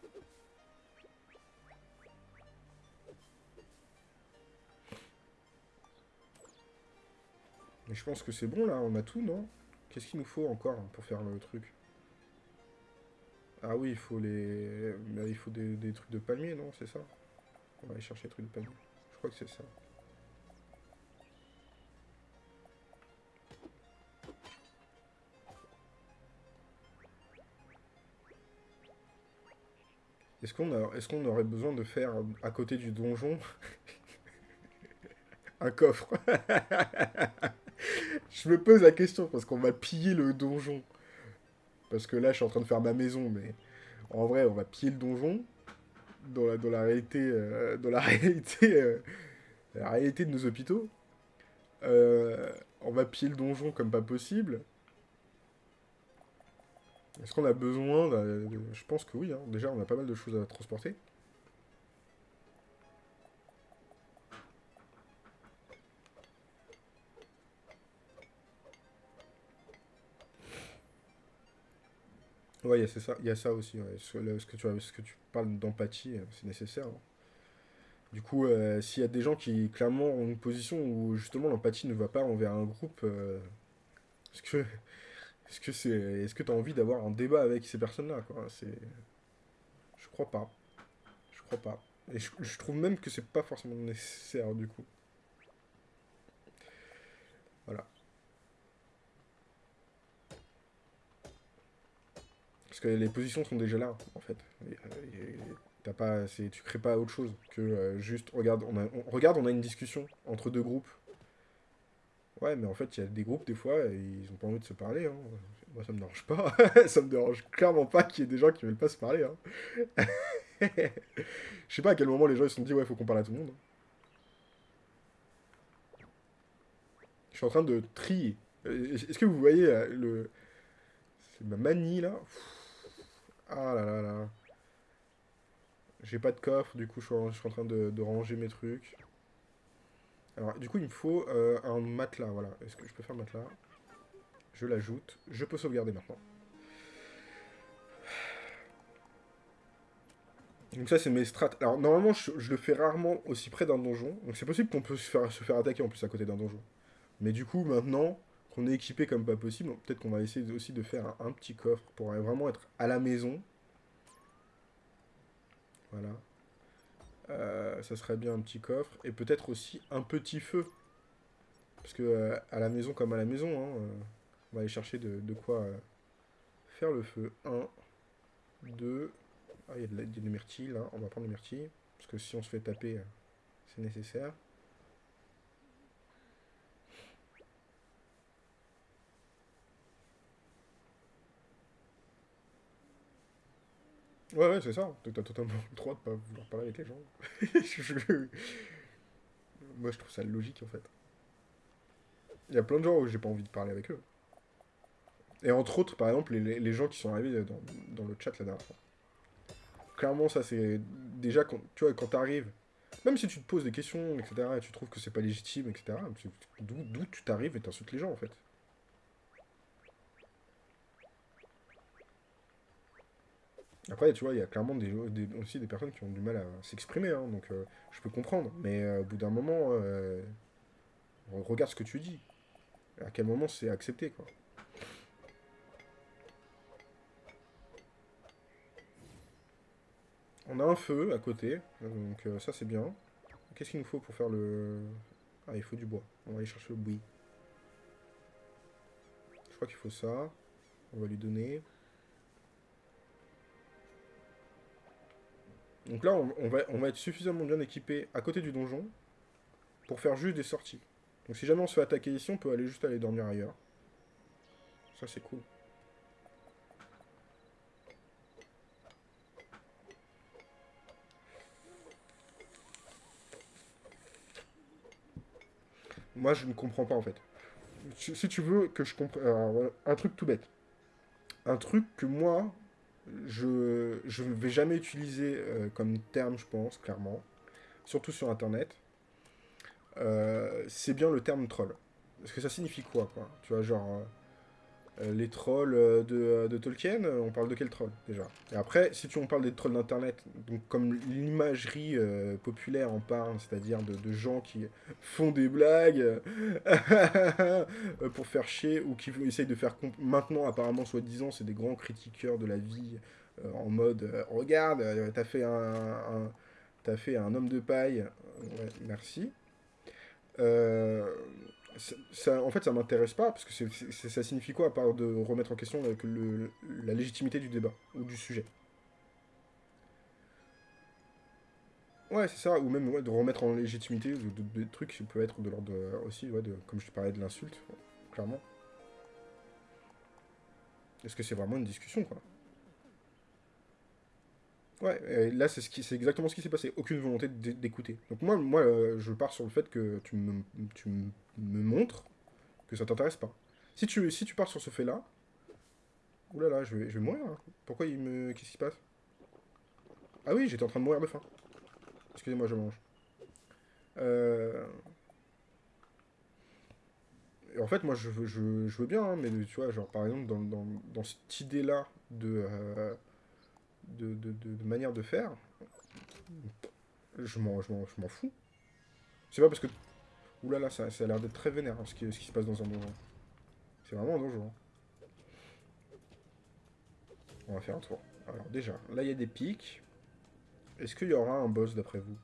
Mais je pense que c'est bon, là, on a tout, non? Qu'est-ce qu'il nous faut encore pour faire le truc? Ah oui, il faut les... il faut des, trucs de palmier, non? C'est ça? On va aller chercher des trucs de palmier. Je crois que c'est ça. Est-ce qu'on est qu'on aurait besoin de faire à côté du donjon <laughs> un coffre <laughs> Je me pose la question parce qu'on va piller le donjon. Parce que là, je suis en train de faire ma maison, mais en vrai, on va piller le donjon. Dans la, dans la réalité, euh, dans la <laughs> réalité, euh, la réalité de nos hôpitaux. Euh, on va piller le donjon comme pas possible. Est-ce qu'on a besoin de... Je pense que oui. Hein. Déjà, on a pas mal de choses à transporter. Ouais, c'est ça, il y a ça aussi. Ce, que tu, ce que tu parles d'empathie, euh, c'est nécessaire. Hein. Du coup, euh, s'il y a des gens qui clairement ont une position où justement l'empathie ne va pas envers un groupe, euh, est-ce que est-ce <laughs> est-ce que tu as envie d'avoir un débat avec ces personnes-là quoi? C'est je crois pas. Je crois pas. Et je, je trouve même que c'est pas forcément nécessaire du coup. Voilà. Que les positions sont déjà là, en fait. t'as pas, tu crées pas autre chose que euh, juste, regarde on, a, regarde, on a une discussion entre deux groupes. Ouais, mais en fait, il y a des groupes, des fois, ils ont pas envie de se parler. Hein. Moi, ça me dérange pas. <laughs> ça me dérange clairement pas qu'il y ait des gens qui veulent pas se parler. Hein. <laughs> Je sais pas à quel moment les gens ils se sont dit, ouais, faut qu'on parle à tout le monde. Je suis en train de trier. Est-ce que vous voyez euh, le... C'est ma manie, là? Ah là là là. J'ai pas de coffre, du coup je suis en, train de, ranger mes trucs. Alors du coup il me faut euh, un matelas, voilà. Est-ce que je peux faire matelas? Je l'ajoute. Je peux sauvegarder maintenant. Donc ça c'est mes strats. Alors normalement je, le fais rarement aussi près d'un donjon. Donc c'est possible qu'on peut se faire attaquer en plus à côté d'un donjon. Mais du coup maintenant, qu'on est équipé comme pas possible. Peut-être qu'on va essayer aussi de faire un, petit coffre pour vraiment être à la maison. Voilà. Euh, ça serait bien un petit coffre. Et peut-être aussi un petit feu. Parce que euh, à la maison comme à la maison, hein, euh, on va aller chercher de, quoi faire le feu. 1, 2... Ah, il y a, de des myrtilles là. On va prendre les myrtilles. Parce que si on se fait taper, c'est nécessaire. Ouais, ouais, c'est ça. T'as totalement le droit de pas vouloir parler avec les gens. <laughs> Moi, je trouve ça logique, en fait. Il y a plein de gens où j'ai pas envie de parler avec eux. Et entre autres, par exemple, les, gens qui sont arrivés dans, le chat la dernière fois. Clairement, ça, c'est... Déjà, quand, tu vois, quand t'arrives... Même si tu te poses des questions, etc., et tu trouves que c'est pas légitime, etc., d'où tu t'arrives et t'insultes les gens, en fait. Après, tu vois, il y a clairement des, aussi des personnes qui ont du mal à s'exprimer, hein, donc euh, je peux comprendre. Mais euh, au bout d'un moment, euh, regarde ce que tu dis. À quel moment c'est accepté, quoi. On a un feu à côté, donc ça c'est bien. Qu'est-ce qu'il nous faut pour faire le... Ah, il faut du bois. On va aller chercher le bois. Je crois qu'il faut ça. On va lui donner. Donc là, on, va, on va être suffisamment bien équipé à côté du donjon pour faire juste des sorties. Donc si jamais on se fait attaquer ici, on peut aller juste aller dormir ailleurs. Ça, c'est cool. Moi, je ne comprends pas, en fait. Si tu veux que je comprenne... Un truc tout bête. Un truc que moi, je ne vais jamais utiliser euh, comme terme, je pense, clairement, surtout sur Internet, euh, c'est bien le terme troll. Parce que ça signifie quoi, quoi? Tu vois, genre, euh, les trolls euh, euh, de, Tolkien, on parle de quel troll déjà? Et après, si tu, on parle des trolls d'internet, donc comme l'imagerie populaire en parle, c'est-à-dire de, gens qui font des blagues <laughs> pour faire chier, ou qui essayent de faire... Maintenant, apparemment, soi-disant, c'est des grands critiqueurs de la vie, en mode regarde, t'as fait un, t'as fait un homme de paille, merci. Euh, ça, en fait, ça m'intéresse pas, parce que ça signifie quoi, à part de remettre en question la légitimité du débat, ou du sujet? Ouais, c'est ça, ou même de remettre en légitimité des trucs qui peuvent être de l'ordre aussi, ouais, de, comme je te parlais de l'insulte, clairement. Est-ce que c'est vraiment une discussion, quoi? Ouais, là, c'est ce exactement ce qui s'est passé. Aucune volonté d'écouter. Donc moi, moi euh, je pars sur le fait que tu me, tu me montres que ça t'intéresse pas. Si tu, si tu pars sur ce fait-là, oulala, je vais, je vais mourir. Hein. Pourquoi il me... Qu'est-ce qui se passe? Ah oui, j'étais en train de mourir de faim. Excusez-moi, je mange. Euh... en fait, moi, je, je, je veux bien, hein, mais tu vois, genre, par exemple, dans, dans, dans cette idée-là de... Euh, de, manière de faire, je m'en fous. C'est pas parce que... Oulala, ça, ça a l'air d'être très vénère, hein, ce, qui, ce qui se passe dans un donjon. C'est vraiment un donjon. Hein. On va faire un tour. Alors déjà, là il y a des pics. Est-ce qu'il y aura un boss d'après vous?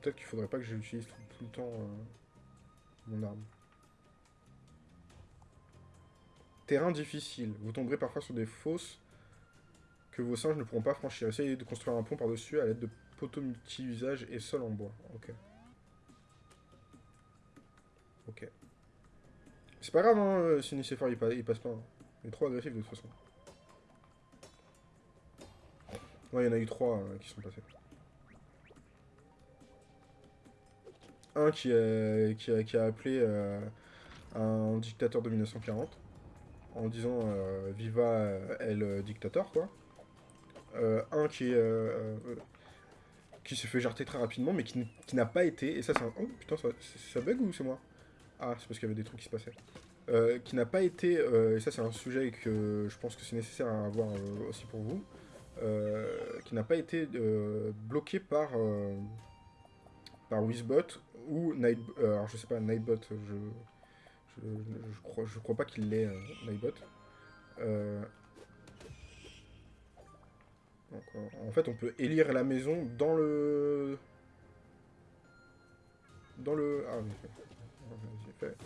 Peut-être qu'il faudrait pas que j'utilise tout, le temps euh, mon arme. Terrain difficile. Vous tomberez parfois sur des fosses que vos singes ne pourront pas franchir. Essayez de construire un pont par-dessus à l'aide de poteaux multi-usage et sol en bois. Ok. Ok. C'est pas grave, hein, euh, si il, il, passe pas. Hein. Il est trop agressif de toute façon. Ouais, il y en a eu trois euh, qui sont passés. Un qui a, qui a, appelé euh, un dictateur de 1940 en disant euh, Viva el dictateur, quoi. Euh, un qui qui s'est fait jarter très rapidement, mais qui, n'a pas été, et ça c'est un... Oh putain, ça, ça bug ou c'est moi? Ah, c'est parce qu'il y avait des trucs qui se passaient. qui n'a pas été, et ça c'est un sujet que je pense que c'est nécessaire à avoir aussi pour vous, qui n'a pas été bloqué par, par Wizbot ou Night... Euh, alors je sais pas, Nightbot, je... Je, crois, je crois pas qu'il l'est, euh, Nightbot. Euh, en fait, on peut élire la maison dans le... Dans le... Ah j'ai fait.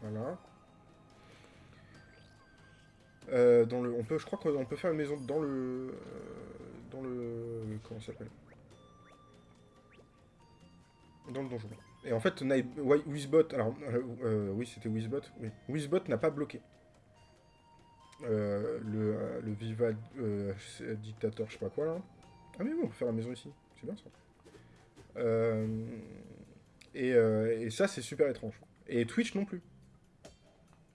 Voilà. Euh, dans le, on peut, je crois qu'on peut faire une maison dans le, dans le, comment s'appelle? Dans le donjon. Et en fait, Wizbot, alors, euh, euh, oui, c'était Wizbot, oui. Wizbot n'a pas bloqué. Euh, le, le Viva dictateur, je sais pas quoi, là. Ah mais bon, on peut faire la maison ici, c'est bien ça. Et, et, ça, c'est super étrange. Et Twitch non plus.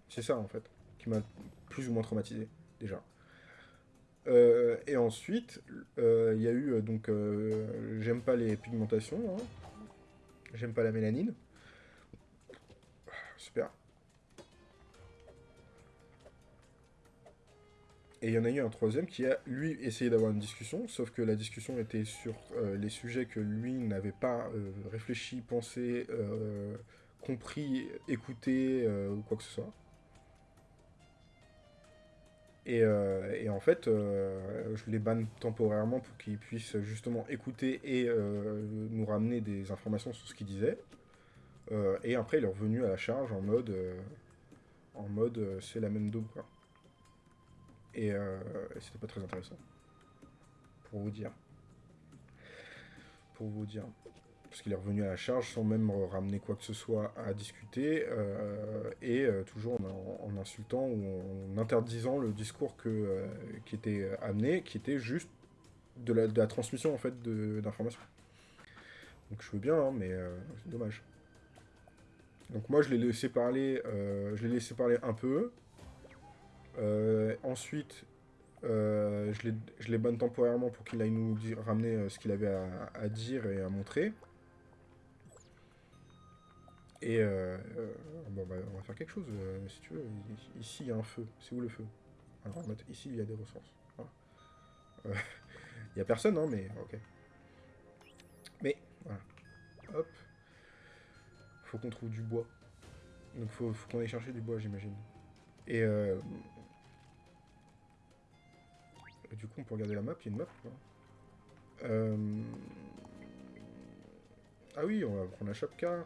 C'est ça, en fait, qui m'a plus ou moins traumatisé, déjà. et ensuite, il y a eu, donc, j'aime pas les pigmentations, hein. J'aime pas la mélanine. Super. Et il y en a eu un troisième qui a, lui, essayé d'avoir une discussion, sauf que la discussion était sur euh, les sujets que lui n'avait pas euh, réfléchi, pensé, euh, compris, écouté, ou quoi que ce soit. Euh, et, en fait, euh, je les banne temporairement pour qu'ils puissent justement écouter et euh, nous ramener des informations sur ce qu'ils disaient. et après, il est revenu à la charge en mode, en mode c'est la même double. Quoi. Et, et c'était pas très intéressant. Pour vous dire. Pour vous dire parce qu'il est revenu à la charge sans même ramener quoi que ce soit à discuter, euh, et euh, toujours en, insultant ou en interdisant le discours euh, qui était amené, qui était juste de la, transmission en fait d'informations. Donc je veux bien, hein, mais c'est dommage. Donc moi je l'ai laissé parler, je l'ai laissé parler un peu. ensuite, je l'ai banne temporairement pour qu'il aille nous ramener ce qu'il avait à, dire et à montrer. Et euh, euh, bon, bah, on va faire quelque chose, euh, si tu veux. Ici, il y a un feu. C'est où le feu? Alors, ici, il y a des ressources. <laughs> Il n'y a personne, hein, mais ok. Mais, voilà. Hop. Faut qu'on trouve du bois. Donc, faut, faut qu'on aille chercher du bois, j'imagine. Et, du coup, on peut regarder la map. Il y a une map, Ah oui, on va prendre la chapka.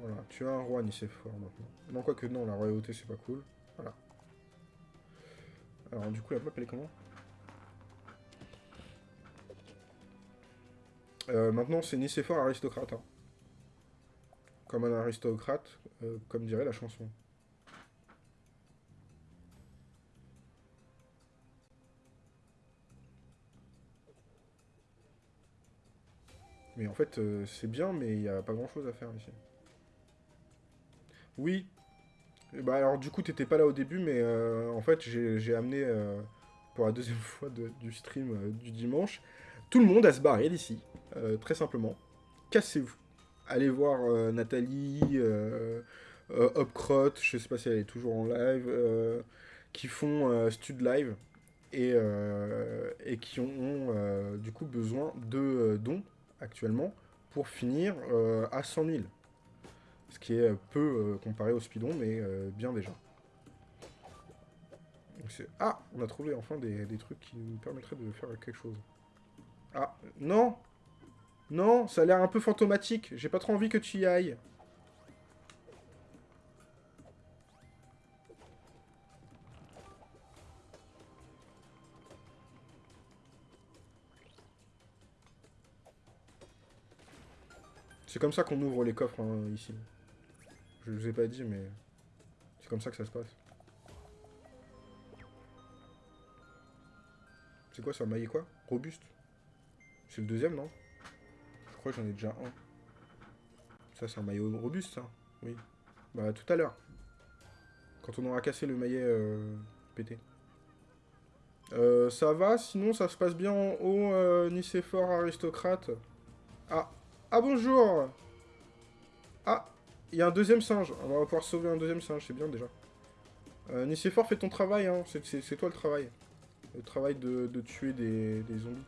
Voilà, tu as un roi Nicéphore maintenant. Non, quoi que non, la royauté c'est pas cool. Voilà. Alors du coup la map elle est comment? Euh, maintenant, c'est Nicéphore aristocrate. hein. Comme un aristocrate, euh, comme dirait la chanson. Mais en fait, euh, c'est bien, mais il n'y a pas grand-chose à faire ici. Oui. Bah alors du coup, t'étais pas là au début, mais euh, en fait, j'ai amené, euh, pour la deuxième <laughs> fois du stream euh, du dimanche, tout le monde à se barrer d'ici. Très simplement. Cassez-vous. Allez voir Nathalie, Hopcrot, je sais pas si elle est toujours en live, qui font Stud Live et, qui ont euh, du coup besoin de dons actuellement pour finir à 100 000. Ce qui est euh, peu euh, comparé au speedon, mais euh, bien déjà. Ah, on a trouvé enfin des, des trucs qui nous permettraient de faire quelque chose. Ah, non Non, ça a l'air un peu fantomatique. J'ai pas trop envie que tu y ailles. C'est comme ça qu'on ouvre les coffres hein, ici. Je vous ai pas dit, mais c'est comme ça que ça se passe. C'est quoi ça, maillet quoi? Robuste? C'est le deuxième, non? Je crois que j'en ai déjà un. Ça, c'est un maillot robuste, ça Oui. Bah, tout à l'heure. Quand on aura cassé le maillet euh, pété. Euh, ça va, sinon ça se passe bien en haut, euh, Nicéphore aristocrate? Ah, ah bonjour Ah, il y a un deuxième singe. On va pouvoir sauver un deuxième singe, c'est bien déjà. Euh, Nicéphore, fais ton travail, hein. c'est toi le travail. Le travail de, tuer des, zombies.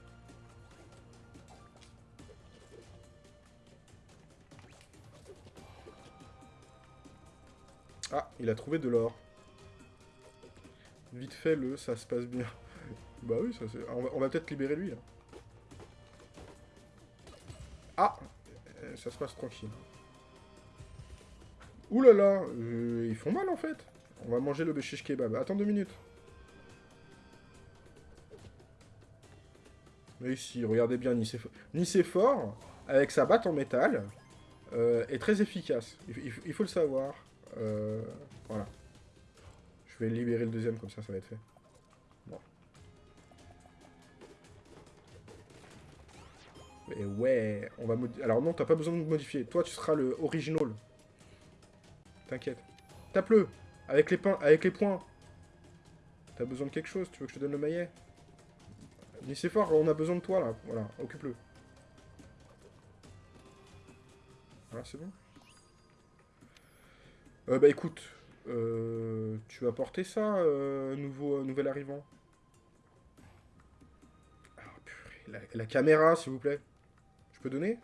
Ah, il a trouvé de l'or. Vite fait, le, ça se passe bien. <laughs> bah oui. On va, peut-être libérer lui. Ah Euh, Ça se passe tranquille. Ouh là là Ils font mal, en fait On va manger le béchiche kebab. Attends deux minutes. Mais ici, regardez bien Nicéphore. Nicéphore, avec sa batte en métal, euh, est très efficace. Il, faut le savoir. Euh, voilà. Je vais libérer le deuxième, comme ça, ça va être fait. Bon. Mais ouais, on va Alors non, t'as pas besoin de modifier. Toi, tu seras le original. T'inquiète. Tape-le Avec les, pains, avec les points. T'as besoin de quelque chose Tu veux que je te donne le maillet? Nicéphore, on a besoin de toi, là. Voilà, occupe-le. Voilà, c'est bon euh, Bah écoute, euh, tu vas porter ça, euh, nouveau, nouvel arrivant? Ah, purée, la, la caméra, s'il vous plaît. Je peux donner?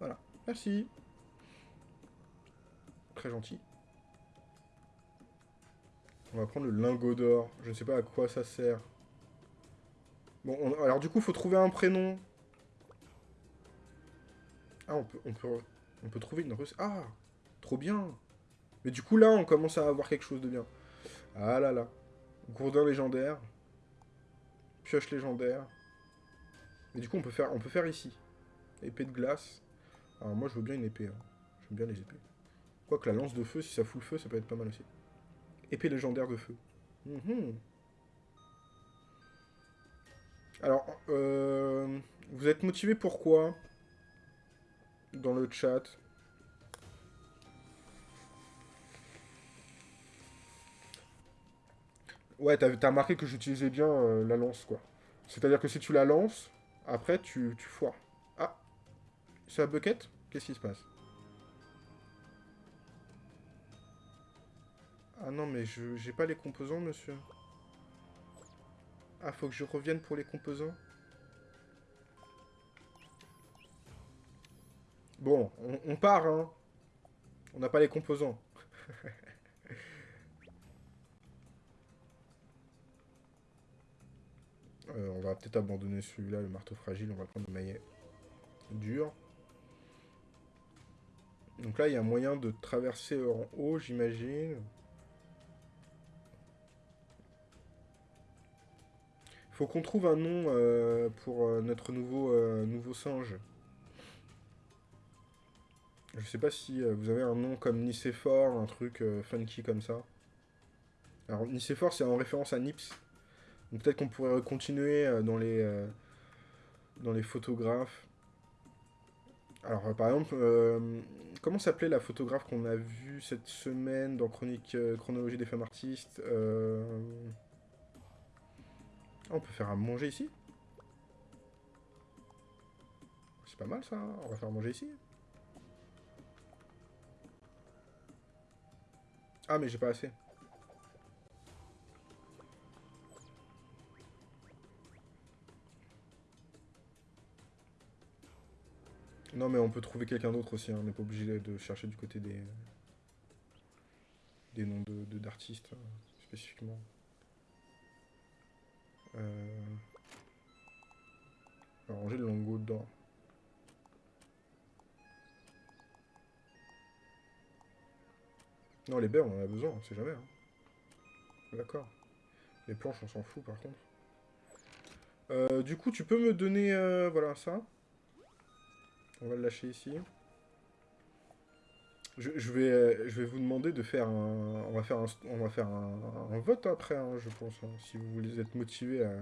Voilà, merci. Très gentil. On va prendre le lingot d'or. Je ne sais pas à quoi ça sert. Bon, on- alors du coup, faut trouver un prénom. Ah, on peut, on peut, trouver une recette. Ah, trop bien. Mais du coup, là, on commence à avoir quelque chose de bien. Ah là là. Gourdin légendaire. Pioche légendaire. Mais du coup, on peut faire, on peut faire ici. Épée de glace. Alors moi, je veux bien une épée. hein. J'aime bien les épées. Quoique la lance de feu, si ça fout le feu, ça peut être pas mal aussi. Épée légendaire de feu. Mhm. Alors, euh, vous êtes motivé pourquoi Dans le chat? Ouais, t'as remarqué que j'utilisais bien euh, la lance, quoi. C'est-à-dire que si tu la lances, après, tu, tu foires. Ah C'est la bucket? Qu'est-ce qui se passe? Ah non, mais je j'ai pas les composants, monsieur. Ah, faut que je revienne pour les composants Bon, on, part, hein. On n'a pas les composants. <laughs> Euh, on va peut-être abandonner celui-là, le marteau fragile. On va prendre le maillet dur. Donc là, il y a moyen de traverser en haut, j'imagine. Faut qu'on trouve un nom euh, pour euh, notre nouveau, euh, nouveau singe. Je sais pas si vous avez un nom comme Nicéphore, un truc funky comme ça. Alors, Nicéphore, c'est en référence à Nips. Donc peut-être qu'on pourrait continuer dans les, dans les photographes. Alors, par exemple, euh, comment s'appelait la photographe qu'on a vue cette semaine dans Chronique Chronologie des femmes artistes On peut faire à manger ici C'est pas mal ça, hein. on va faire manger ici. Ah, mais j'ai pas assez. Non, mais on peut trouver quelqu'un d'autre aussi, hein. on n'est pas obligé de chercher du côté des, des noms de de- d'artistes euh, spécifiquement. Euh... On va ranger le lingot dedans. Non, les baies, on en a besoin, on sait jamais. hein. D'accord. Les planches, on s'en fout par contre. Euh, du coup, tu peux me donner, euh, voilà, ça. On va le lâcher ici. Je, vais, euh, je vais vous demander de faire un... On va faire un, on va faire un vote après, hein, je pense. hein, si vous voulez être motivé à...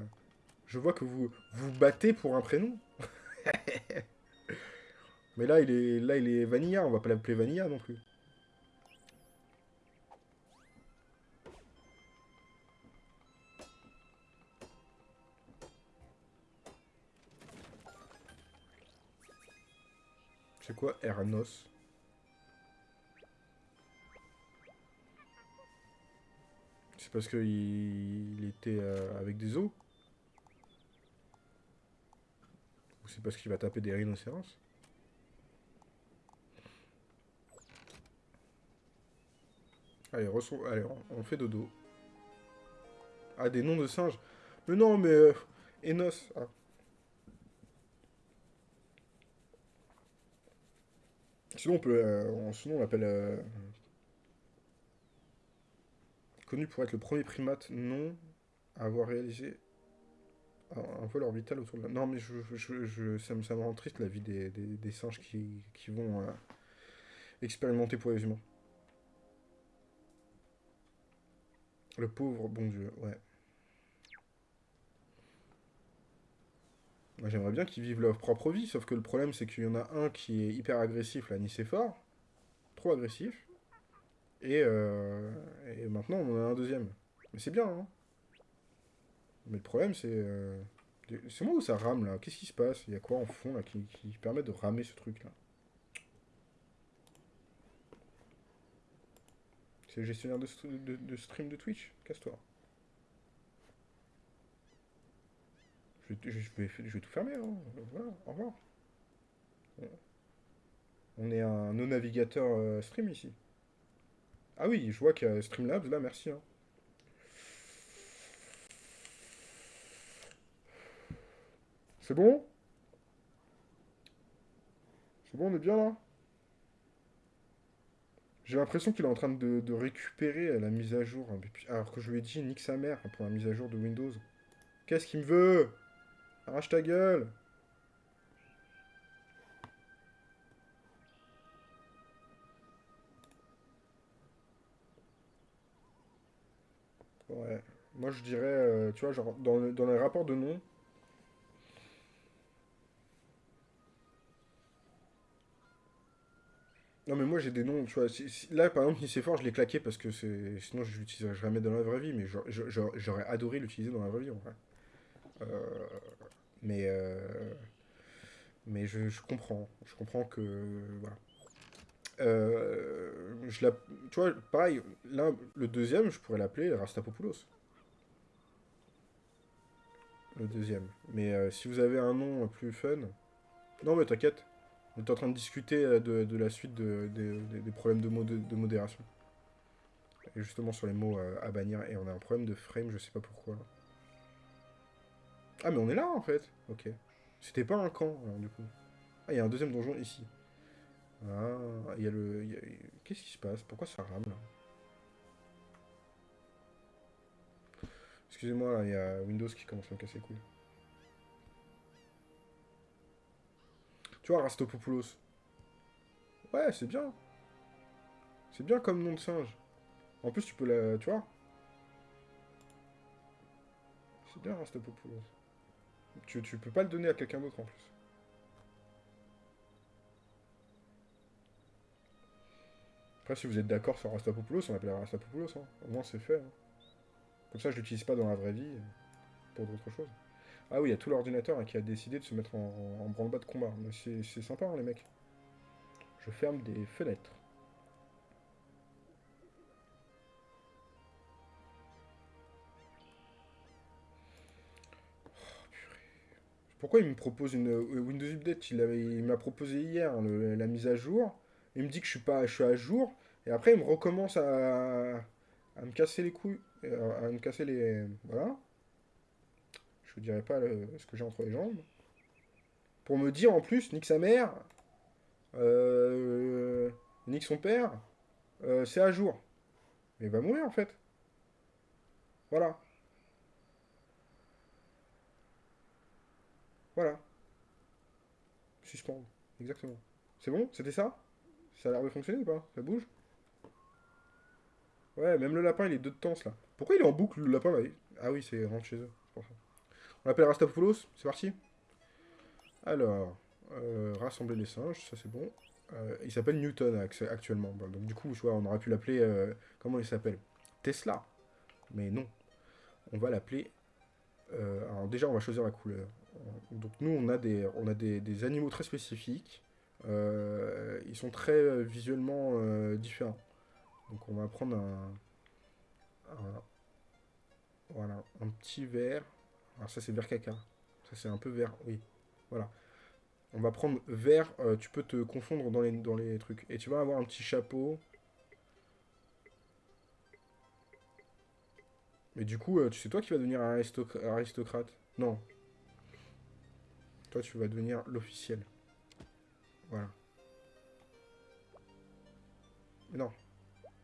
Je vois que vous vous battez pour un prénom. <laughs> Mais là, il est, là, il est Vanilla. On va pas l'appeler Vanilla non plus. C'est quoi Ernos? C'est parce qu'il il était euh, avec des os c'est parce qu'il va taper des rhinocéros Allez, Allez on, fait dodo. Ah, des noms de singes Mais non, mais... euh, Enos. Ah. Sinon, on peut... euh, on- sinon, on l'appelle... Connu pour être le premier primate non à avoir réalisé un, vol orbital autour de la... Non, mais je, je- ça, me, ça rend triste la vie des, singes qui, qui vont euh, expérimenter pour les humains. Le pauvre bon Dieu, ouais. Moi, j'aimerais bien qu'ils vivent leur propre vie, sauf que le problème, c'est qu'il y en a un qui est hyper agressif, là, Nicéphore. Trop agressif. Et, euh, et maintenant, on en a un deuxième. Mais c'est bien, hein. Mais le problème, c'est... euh, c'est moi où ça rame, là Qu'est-ce qui se passe? Il y a quoi en fond, là, qui, qui permet de ramer ce truc-là C'est le gestionnaire de, de- stream de Twitch? Casse-toi. Je, vais- je vais, je vais tout fermer, hein. Voilà, au revoir. On est un non-navigateur euh, stream ici. Ah oui, je vois qu'il y a Streamlabs, là, merci. hein. C'est bon? C'est bon, on est bien là? J'ai l'impression qu'il est en train de, récupérer la mise à jour. hein, Alors que je lui ai dit, nique sa mère pour la mise à jour de Windows. Qu'est-ce qu'il me veut? Arrache ta gueule Moi, je dirais, euh, tu vois, genre, dans, le- dans les rapports de nom, Non mais moi j'ai des noms, tu vois, là par exemple Nicéphore je l'ai claqué parce que c'est sinon je l'utiliserais jamais dans la vraie vie, mais j'a- j'a- j'a- j'aurais adoré l'utiliser dans la vraie vie en vrai. Euh, mais euh, mais je, comprends, je comprends que voilà. Je tu vois, pareil, là le deuxième je pourrais l'appeler Rastapopoulos. Le deuxième. Mais euh, si vous avez un nom plus fun, non mais t'inquiète. On est en train de discuter euh, de, la suite de- de- de- des problèmes de, de modération. Et justement sur les mots euh, à bannir. Et on a un problème de frame, je sais pas pourquoi. Ah mais on est là en fait. Ok. C'était pas un camp alors, du coup. Ah il y a un deuxième donjon ici. Ah, il y a le... Qu'est-ce qui se passe? Pourquoi ça rame là? Excusez-moi, il y a Windows qui commence à me casser les couilles. Tu vois, Rastopopoulos. Ouais, c'est bien. C'est bien comme nom de singe. En plus, tu peux la... Tu vois C'est bien, Rastopopoulos. Tu, tu peux pas le donner à quelqu'un d'autre, en plus. Après, si vous êtes d'accord sur Rastapopoulos, on appellera Rastapopoulos. Hein. Au moins, c'est fait. Hein. Comme ça, je l'utilise pas dans la vraie vie euh, pour d'autres choses. Ah oui, il y a tout l'ordinateur hein, qui a décidé de se mettre en, branle-bas de combat. C'est sympa, hein, les mecs. Je ferme des fenêtres. Oh, Pourquoi il me propose une euh, Windows Update? Il m'a proposé hier la mise à jour. Il me dit que je suis pas, je suis à jour. Et après, il me recommence à, à me casser les couilles, à, me casser les, voilà. Je vous dirai pas ce que j'ai entre les jambes. Pour me dire en plus, nique sa mère, euh, nique son père, euh, c'est à jour. Mais il va mourir en fait. Voilà. Voilà. Suspendre. Exactement. C'est bon? C'était ça? Ça a l'air de fonctionner ou pas? Ça bouge? Ouais, même le lapin, il est deux de temps, là. Pourquoi il est en boucle, le lapin, là? Ah oui, c'est rentre chez eux. On l'appelle Rastapoulos, c'est parti Alors, euh, rassembler les singes, ça c'est bon. Euh, il s'appelle Newton actuellement. donc du coup, on aurait pu l'appeler... Euh, comment il s'appelle? Tesla. Mais non. On va l'appeler... alors déjà, on va choisir la couleur. Donc nous, on a des, on a des animaux très spécifiques. Euh, ils sont très euh, visuellement euh, différents. Donc on va prendre un, voilà, un petit vert. Alors ça c'est vert caca. Ça c'est un peu vert, oui. Voilà. On va prendre vert, tu peux te confondre dans les, dans les trucs. Et tu vas avoir un petit chapeau. Mais du coup, tu sais toi qui vas devenir aristocrate Non. Toi tu vas devenir l'officiel. Voilà. Mais non.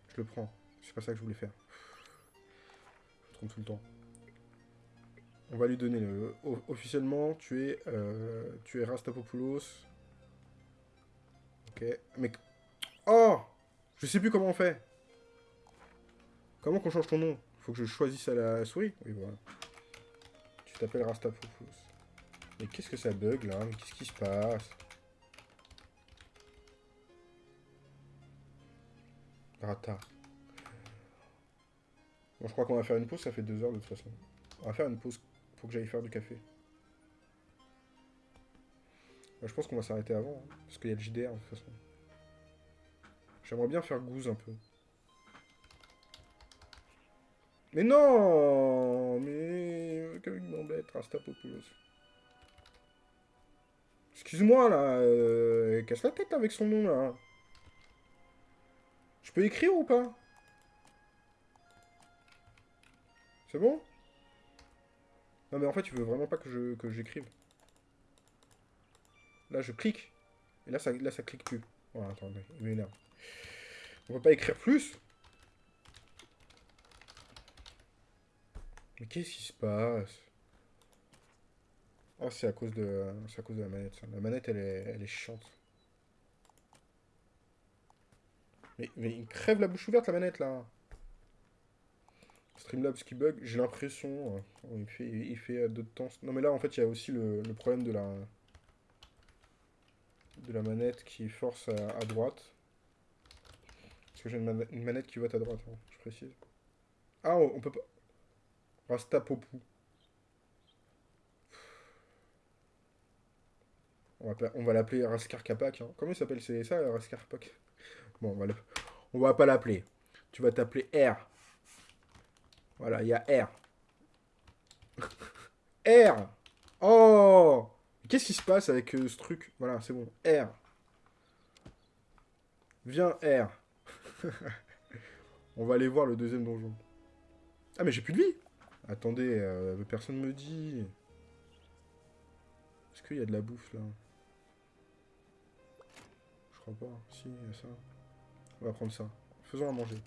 Je le prends. C'est pas ça que je voulais faire. Tout le temps. On va lui donner le... Officiellement, tu es... Euh, tu es Rastapopoulos. Ok. Mais... Oh Je sais plus comment on fait. Comment qu'on change ton nom? Faut que je choisisse à la souris? Oui, voilà. Tu t'appelles Rastapopoulos. Mais qu'est-ce que ça bug, là? Mais qu'est-ce qui se passe? Rata. Bon, je crois qu'on va faire une pause, ça fait deux heures de toute façon. On va faire une pause pour que j'aille faire du café. je pense qu'on va s'arrêter avant, hein, parce qu'il y a le JDR de toute façon. J'aimerais bien faire gouze un peu. Mais non Mais... Comme il m'embête, Rastapopoulos. Excuse-moi, là. Euh... Casse la tête avec son nom, là. Je peux écrire ou pas? C'est bon? Non mais en fait, tu veux vraiment pas que je que j'écrive. Là, je clique. Et là, ça, là, ça clique plus. Oh, attendez, il m'énerve. On peut pas écrire plus? Mais qu'est-ce qui se passe? Oh, c'est à cause de à cause de la manette. La manette, elle est, elle est chiante. Mais, il crève la bouche ouverte, la manette, là. Streamlabs qui bug, j'ai l'impression. Hein. il fait, il fait de temps. Non, mais là, en fait, il y a aussi le, problème de la de la manette qui force à, droite. Parce que j'ai une, manette qui vote à droite, hein, je précise. Ah, on, peut pas... Rastapopou. On va, on va l'appeler Raskar Kapak. Hein. Comment il s'appelle C'est ça, Raskar Bon, on va, on va pas l'appeler. Tu vas t'appeler R. Voilà, il y a R. <laughs> R Oh Qu'est-ce qui se passe avec euh, ce truc? Voilà, c'est bon. R. Viens, R. <laughs> on va aller voir le deuxième donjon. Ah, mais j'ai plus de vie Attendez, euh, personne me dit. Est-ce qu'il y a de la bouffe, là? Je crois pas. Si, il y a ça. On va prendre ça. Faisons à manger.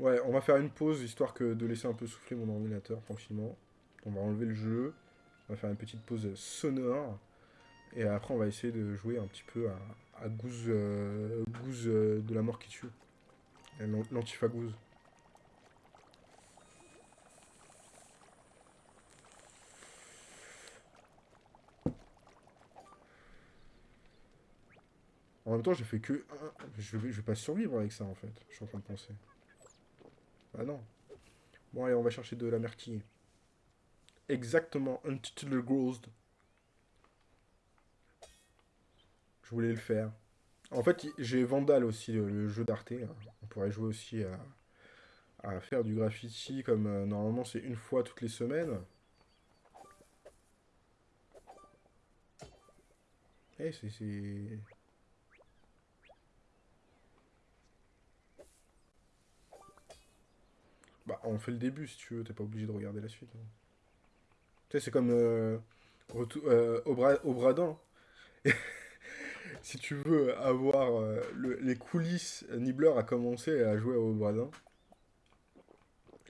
Ouais, on va faire une pause, histoire que de laisser un peu souffler mon ordinateur tranquillement. On va enlever le jeu. On va faire une petite pause sonore. Et après, on va essayer de jouer un petit peu à, Goose, euh, Goose euh, de la mort qui tue. L'an- L'Antifa Goose. En même temps, j'ai fait que... Je je vais pas survivre avec ça, en fait. Je suis en train de penser. Ah non. Bon, allez, on va chercher de la merquille. Exactement. Untitled Ghost. Je voulais le faire. En fait, j'ai Vandal aussi, le, jeu d'Arte. On pourrait jouer aussi à, faire du graffiti, comme euh, normalement c'est une fois toutes les semaines. Eh, c'est- Bah, on fait le début si tu veux, t'es pas obligé de regarder la suite. Tu sais, c'est comme euh, euh, au, bra au Bradin. <laughs> Si tu veux avoir euh, le- les coulisses, Nibbler a commencé à jouer au Bradin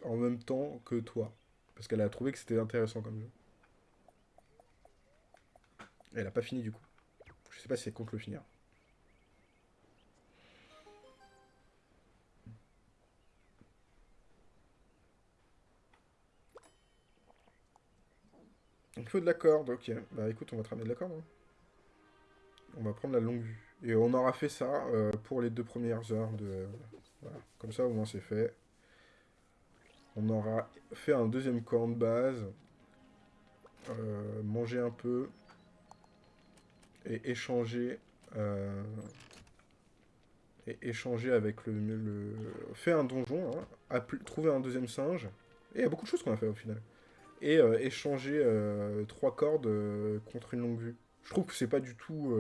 en même temps que toi. Parce qu'elle a trouvé que c'était intéressant comme jeu. Elle a pas fini du coup. Je sais pas si elle compte le finir. De la corde, ok. Bah écoute, on va te ramener de la corde. hein. On va prendre la longue vue. Et on aura fait ça euh, pour les deux premières heures de... Comme ça, au moins, c'est fait. On aura fait un deuxième camp de base. euh, manger un peu. Et échanger... euh, et échanger avec le... le fait un donjon. Hein, trouver un deuxième singe. Et il y a beaucoup de choses qu'on a fait au final. Et euh, échanger euh, trois cordes euh, contre une longue vue. Je trouve que c'est pas du tout...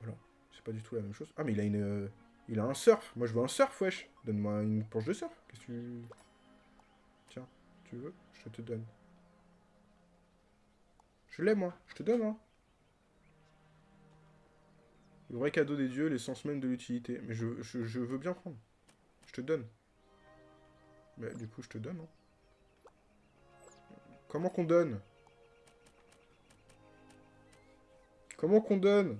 Voilà, c'est pas du tout la même chose. Ah, mais il a une... Il a un surf. Moi, je veux un surf, wesh. Donne-moi une planche de surf. Qu'est-ce que tu... Tiens, tu veux? Je te donne. Je l'ai, moi. Je te donne, hein. Le vrai cadeau des dieux, l'essence même de l'utilité. Mais je, je veux bien prendre. Je te donne. Mais du coup, je te donne, hein. Comment qu'on donne? Comment qu'on donne?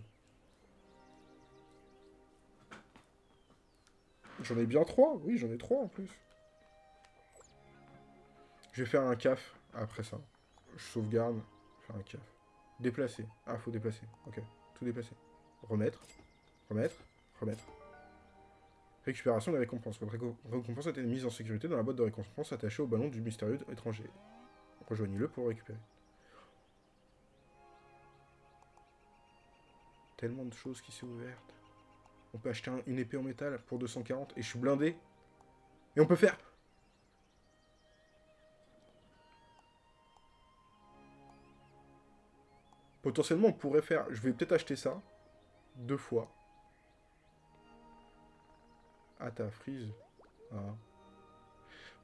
J'en ai bien trois, oui, j'en ai trois en plus. Je vais faire un CAF après ça. Je sauvegarde, faire un CAF. Déplacer. Ah, faut déplacer. Ok, tout déplacer. Remettre, remettre, remettre. Récupération des récompenses. Votre réco- récompense a été mise en sécurité dans la boîte de récompense attachée au ballon du mystérieux étranger. Rejoignez-le pour récupérer. Tellement de choses qui s'est ouvertes. On peut acheter un- une épée en métal pour 240 et je suis blindé. Et on peut faire... Potentiellement, on pourrait faire... Je vais peut-être acheter ça. Deux fois. Ah, t'as freeze. Ah.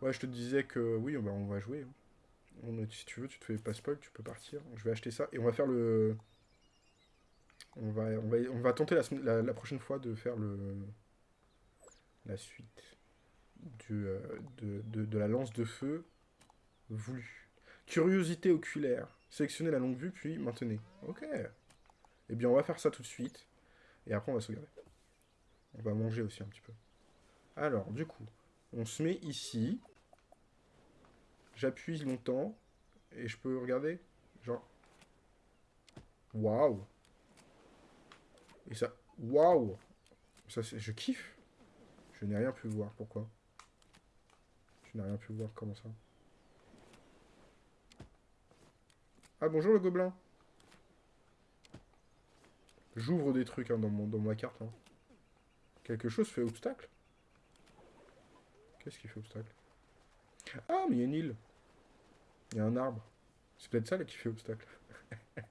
Ouais, je te disais que... Oui, bah, on va jouer. hein. Si tu veux, tu te fais pas spoil, tu peux partir. Je vais acheter ça. Et on va faire le... On va, on va, on va tenter la prochaine fois de faire le... La suite. Du, euh, de, de, de la lance de feu voulue. Curiosité oculaire. Sélectionnez la longue vue, puis maintenez. Ok. Eh bien, on va faire ça tout de suite. Et après, on va sauvegarder. On va manger aussi un petit peu. Alors, du coup, on se met ici. J'appuie longtemps. Et je peux regarder Genre... Waouh Et ça... Waouh Ça. Je kiffe. Je n'ai rien pu voir. Pourquoi? Je n'ai rien pu voir. Comment ça? Ah, bonjour le gobelin. J'ouvre des trucs hein, dans, mon, dans ma carte. hein. Quelque chose fait obstacle Qu'est-ce qui fait obstacle? Ah, mais il y a une île. Il y a un arbre. C'est peut-être ça là qui fait obstacle. <laughs>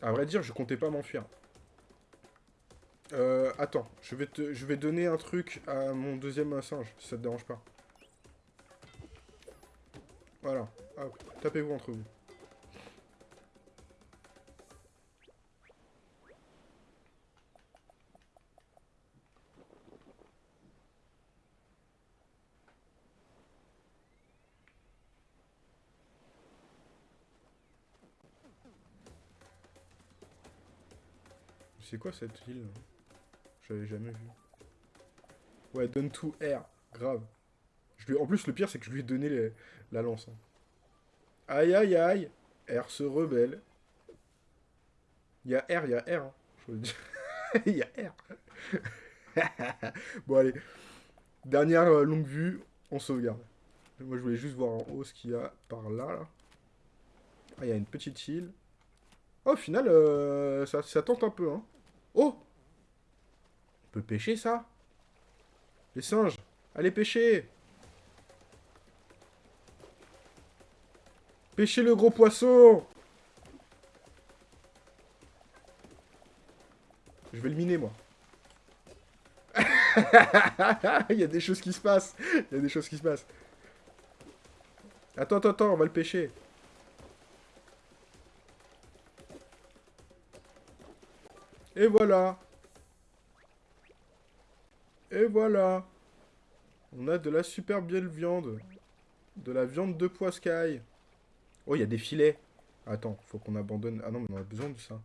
à vrai dire, je comptais pas m'enfuir. Euh, attends, je vais, te, je vais donner un truc à mon deuxième singe, si ça te dérange pas. Voilà, Hop, tapez-vous entre vous. C'est quoi cette île J'avais jamais vu. Ouais, donne tout R. Grave. Je lui... En plus, le pire, c'est que je lui ai donné les- la lance. hein. Aïe, aïe, aïe. R se rebelle. Il y a R, il y a R. hein. <laughs> Il y a R. <laughs> bon, allez. Dernière euh, longue vue, on sauvegarde. Moi, je voulais juste voir en haut ce qu'il y a par là. là. Ah, il y a une petite île. Oh, au final, euh, ça, ça tente un peu, hein. Oh On peut pêcher, ça? Les singes Allez, pêcher Pêchez le gros poisson Je vais le miner, moi. <laughs> Il y a des choses qui se passent. Il y a des choses qui se passent. Attends, attends, attends, on va le pêcher. Et voilà. Et voilà. On a de la super belle viande. De la viande de poiscaille. Oh, il y a des filets. Attends, faut qu'on abandonne... Ah non, mais on a besoin de ça.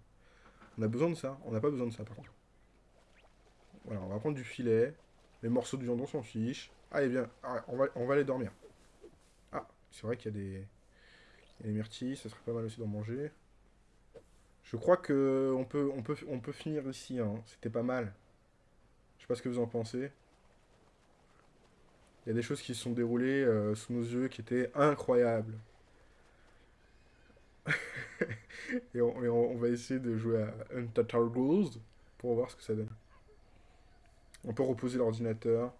On a besoin de ça. On n'a pas besoin de ça, par contre. Voilà, on va prendre du filet. Les morceaux de viande, on s'en fiche. Allez, viens. Ah, on, va, on va aller dormir. Ah, c'est vrai qu'il y a des... Il y a des myrtilles, ça serait pas mal aussi d'en manger. Je crois que on peut, on peut, on peut finir ici. Hein. C'était pas mal. Je sais pas ce que vous en pensez. Il y a des choses qui se sont déroulées euh, sous nos yeux qui étaient incroyables. <laughs> et, on, va essayer de jouer à Goals pour voir ce que ça donne. On peut reposer l'ordinateur.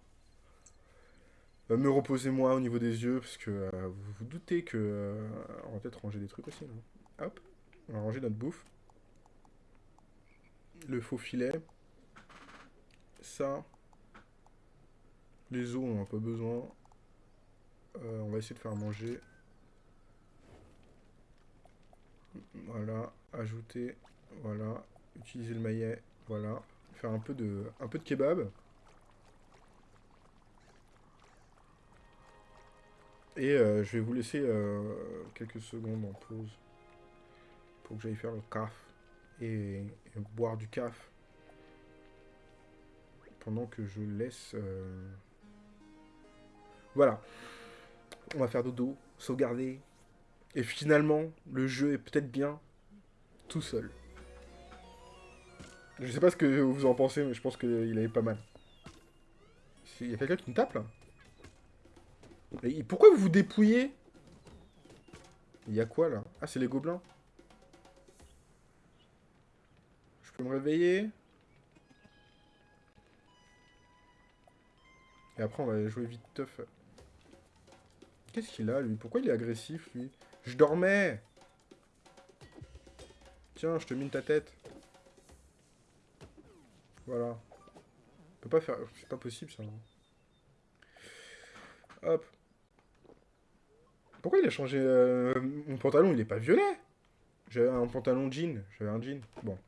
Euh, me reposer moi au niveau des yeux, parce que euh, vous vous doutez que... on va peut-être ranger des trucs aussi. là. Hop, on va ranger notre bouffe. Le faux filet. Ça. Les os, on en a pas besoin. Euh, on va essayer de faire manger. Voilà, ajouter, voilà, utiliser le maillet, voilà, faire un peu de, un peu de kebab. Et euh, je vais vous laisser euh, quelques secondes en pause pour que j'aille faire le caf et boire du caf pendant que je laisse. euh, Voilà, on va faire dodo, sauvegarder. Et finalement, le jeu est peut-être bien tout seul. Je sais pas ce que vous en pensez, mais je pense qu'il avait pas mal. Il y a quelqu'un qui me tape là pourquoi vous vous dépouillez? Il y a quoi là? Ah, c'est les gobelins. Peux me réveiller Et après, on va jouer vite teuf. Qu'est-ce qu'il a, lui? Pourquoi il est agressif, lui? Je dormais Tiens, je te mine ta tête. Voilà. On peut pas faire... C'est pas possible, ça. Hop. Pourquoi il a changé... euh, Mon pantalon, il est pas violet? J'avais un pantalon jean. J'avais un jean. Bon.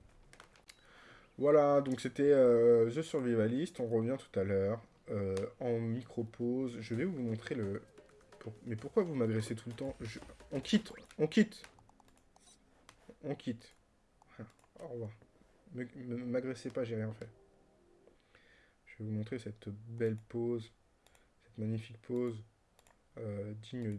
Voilà, donc c'était euh, The Survivalist. On revient tout à l'heure. euh, en micro-pause. Je vais vous montrer le... Mais pourquoi vous m'agressez tout le temps? On quitte, on quitte. On quitte. Ah, Au revoir. Me- M'agressez pas, j'ai rien fait. Je vais vous montrer cette belle pose, cette magnifique pose euh, digne de...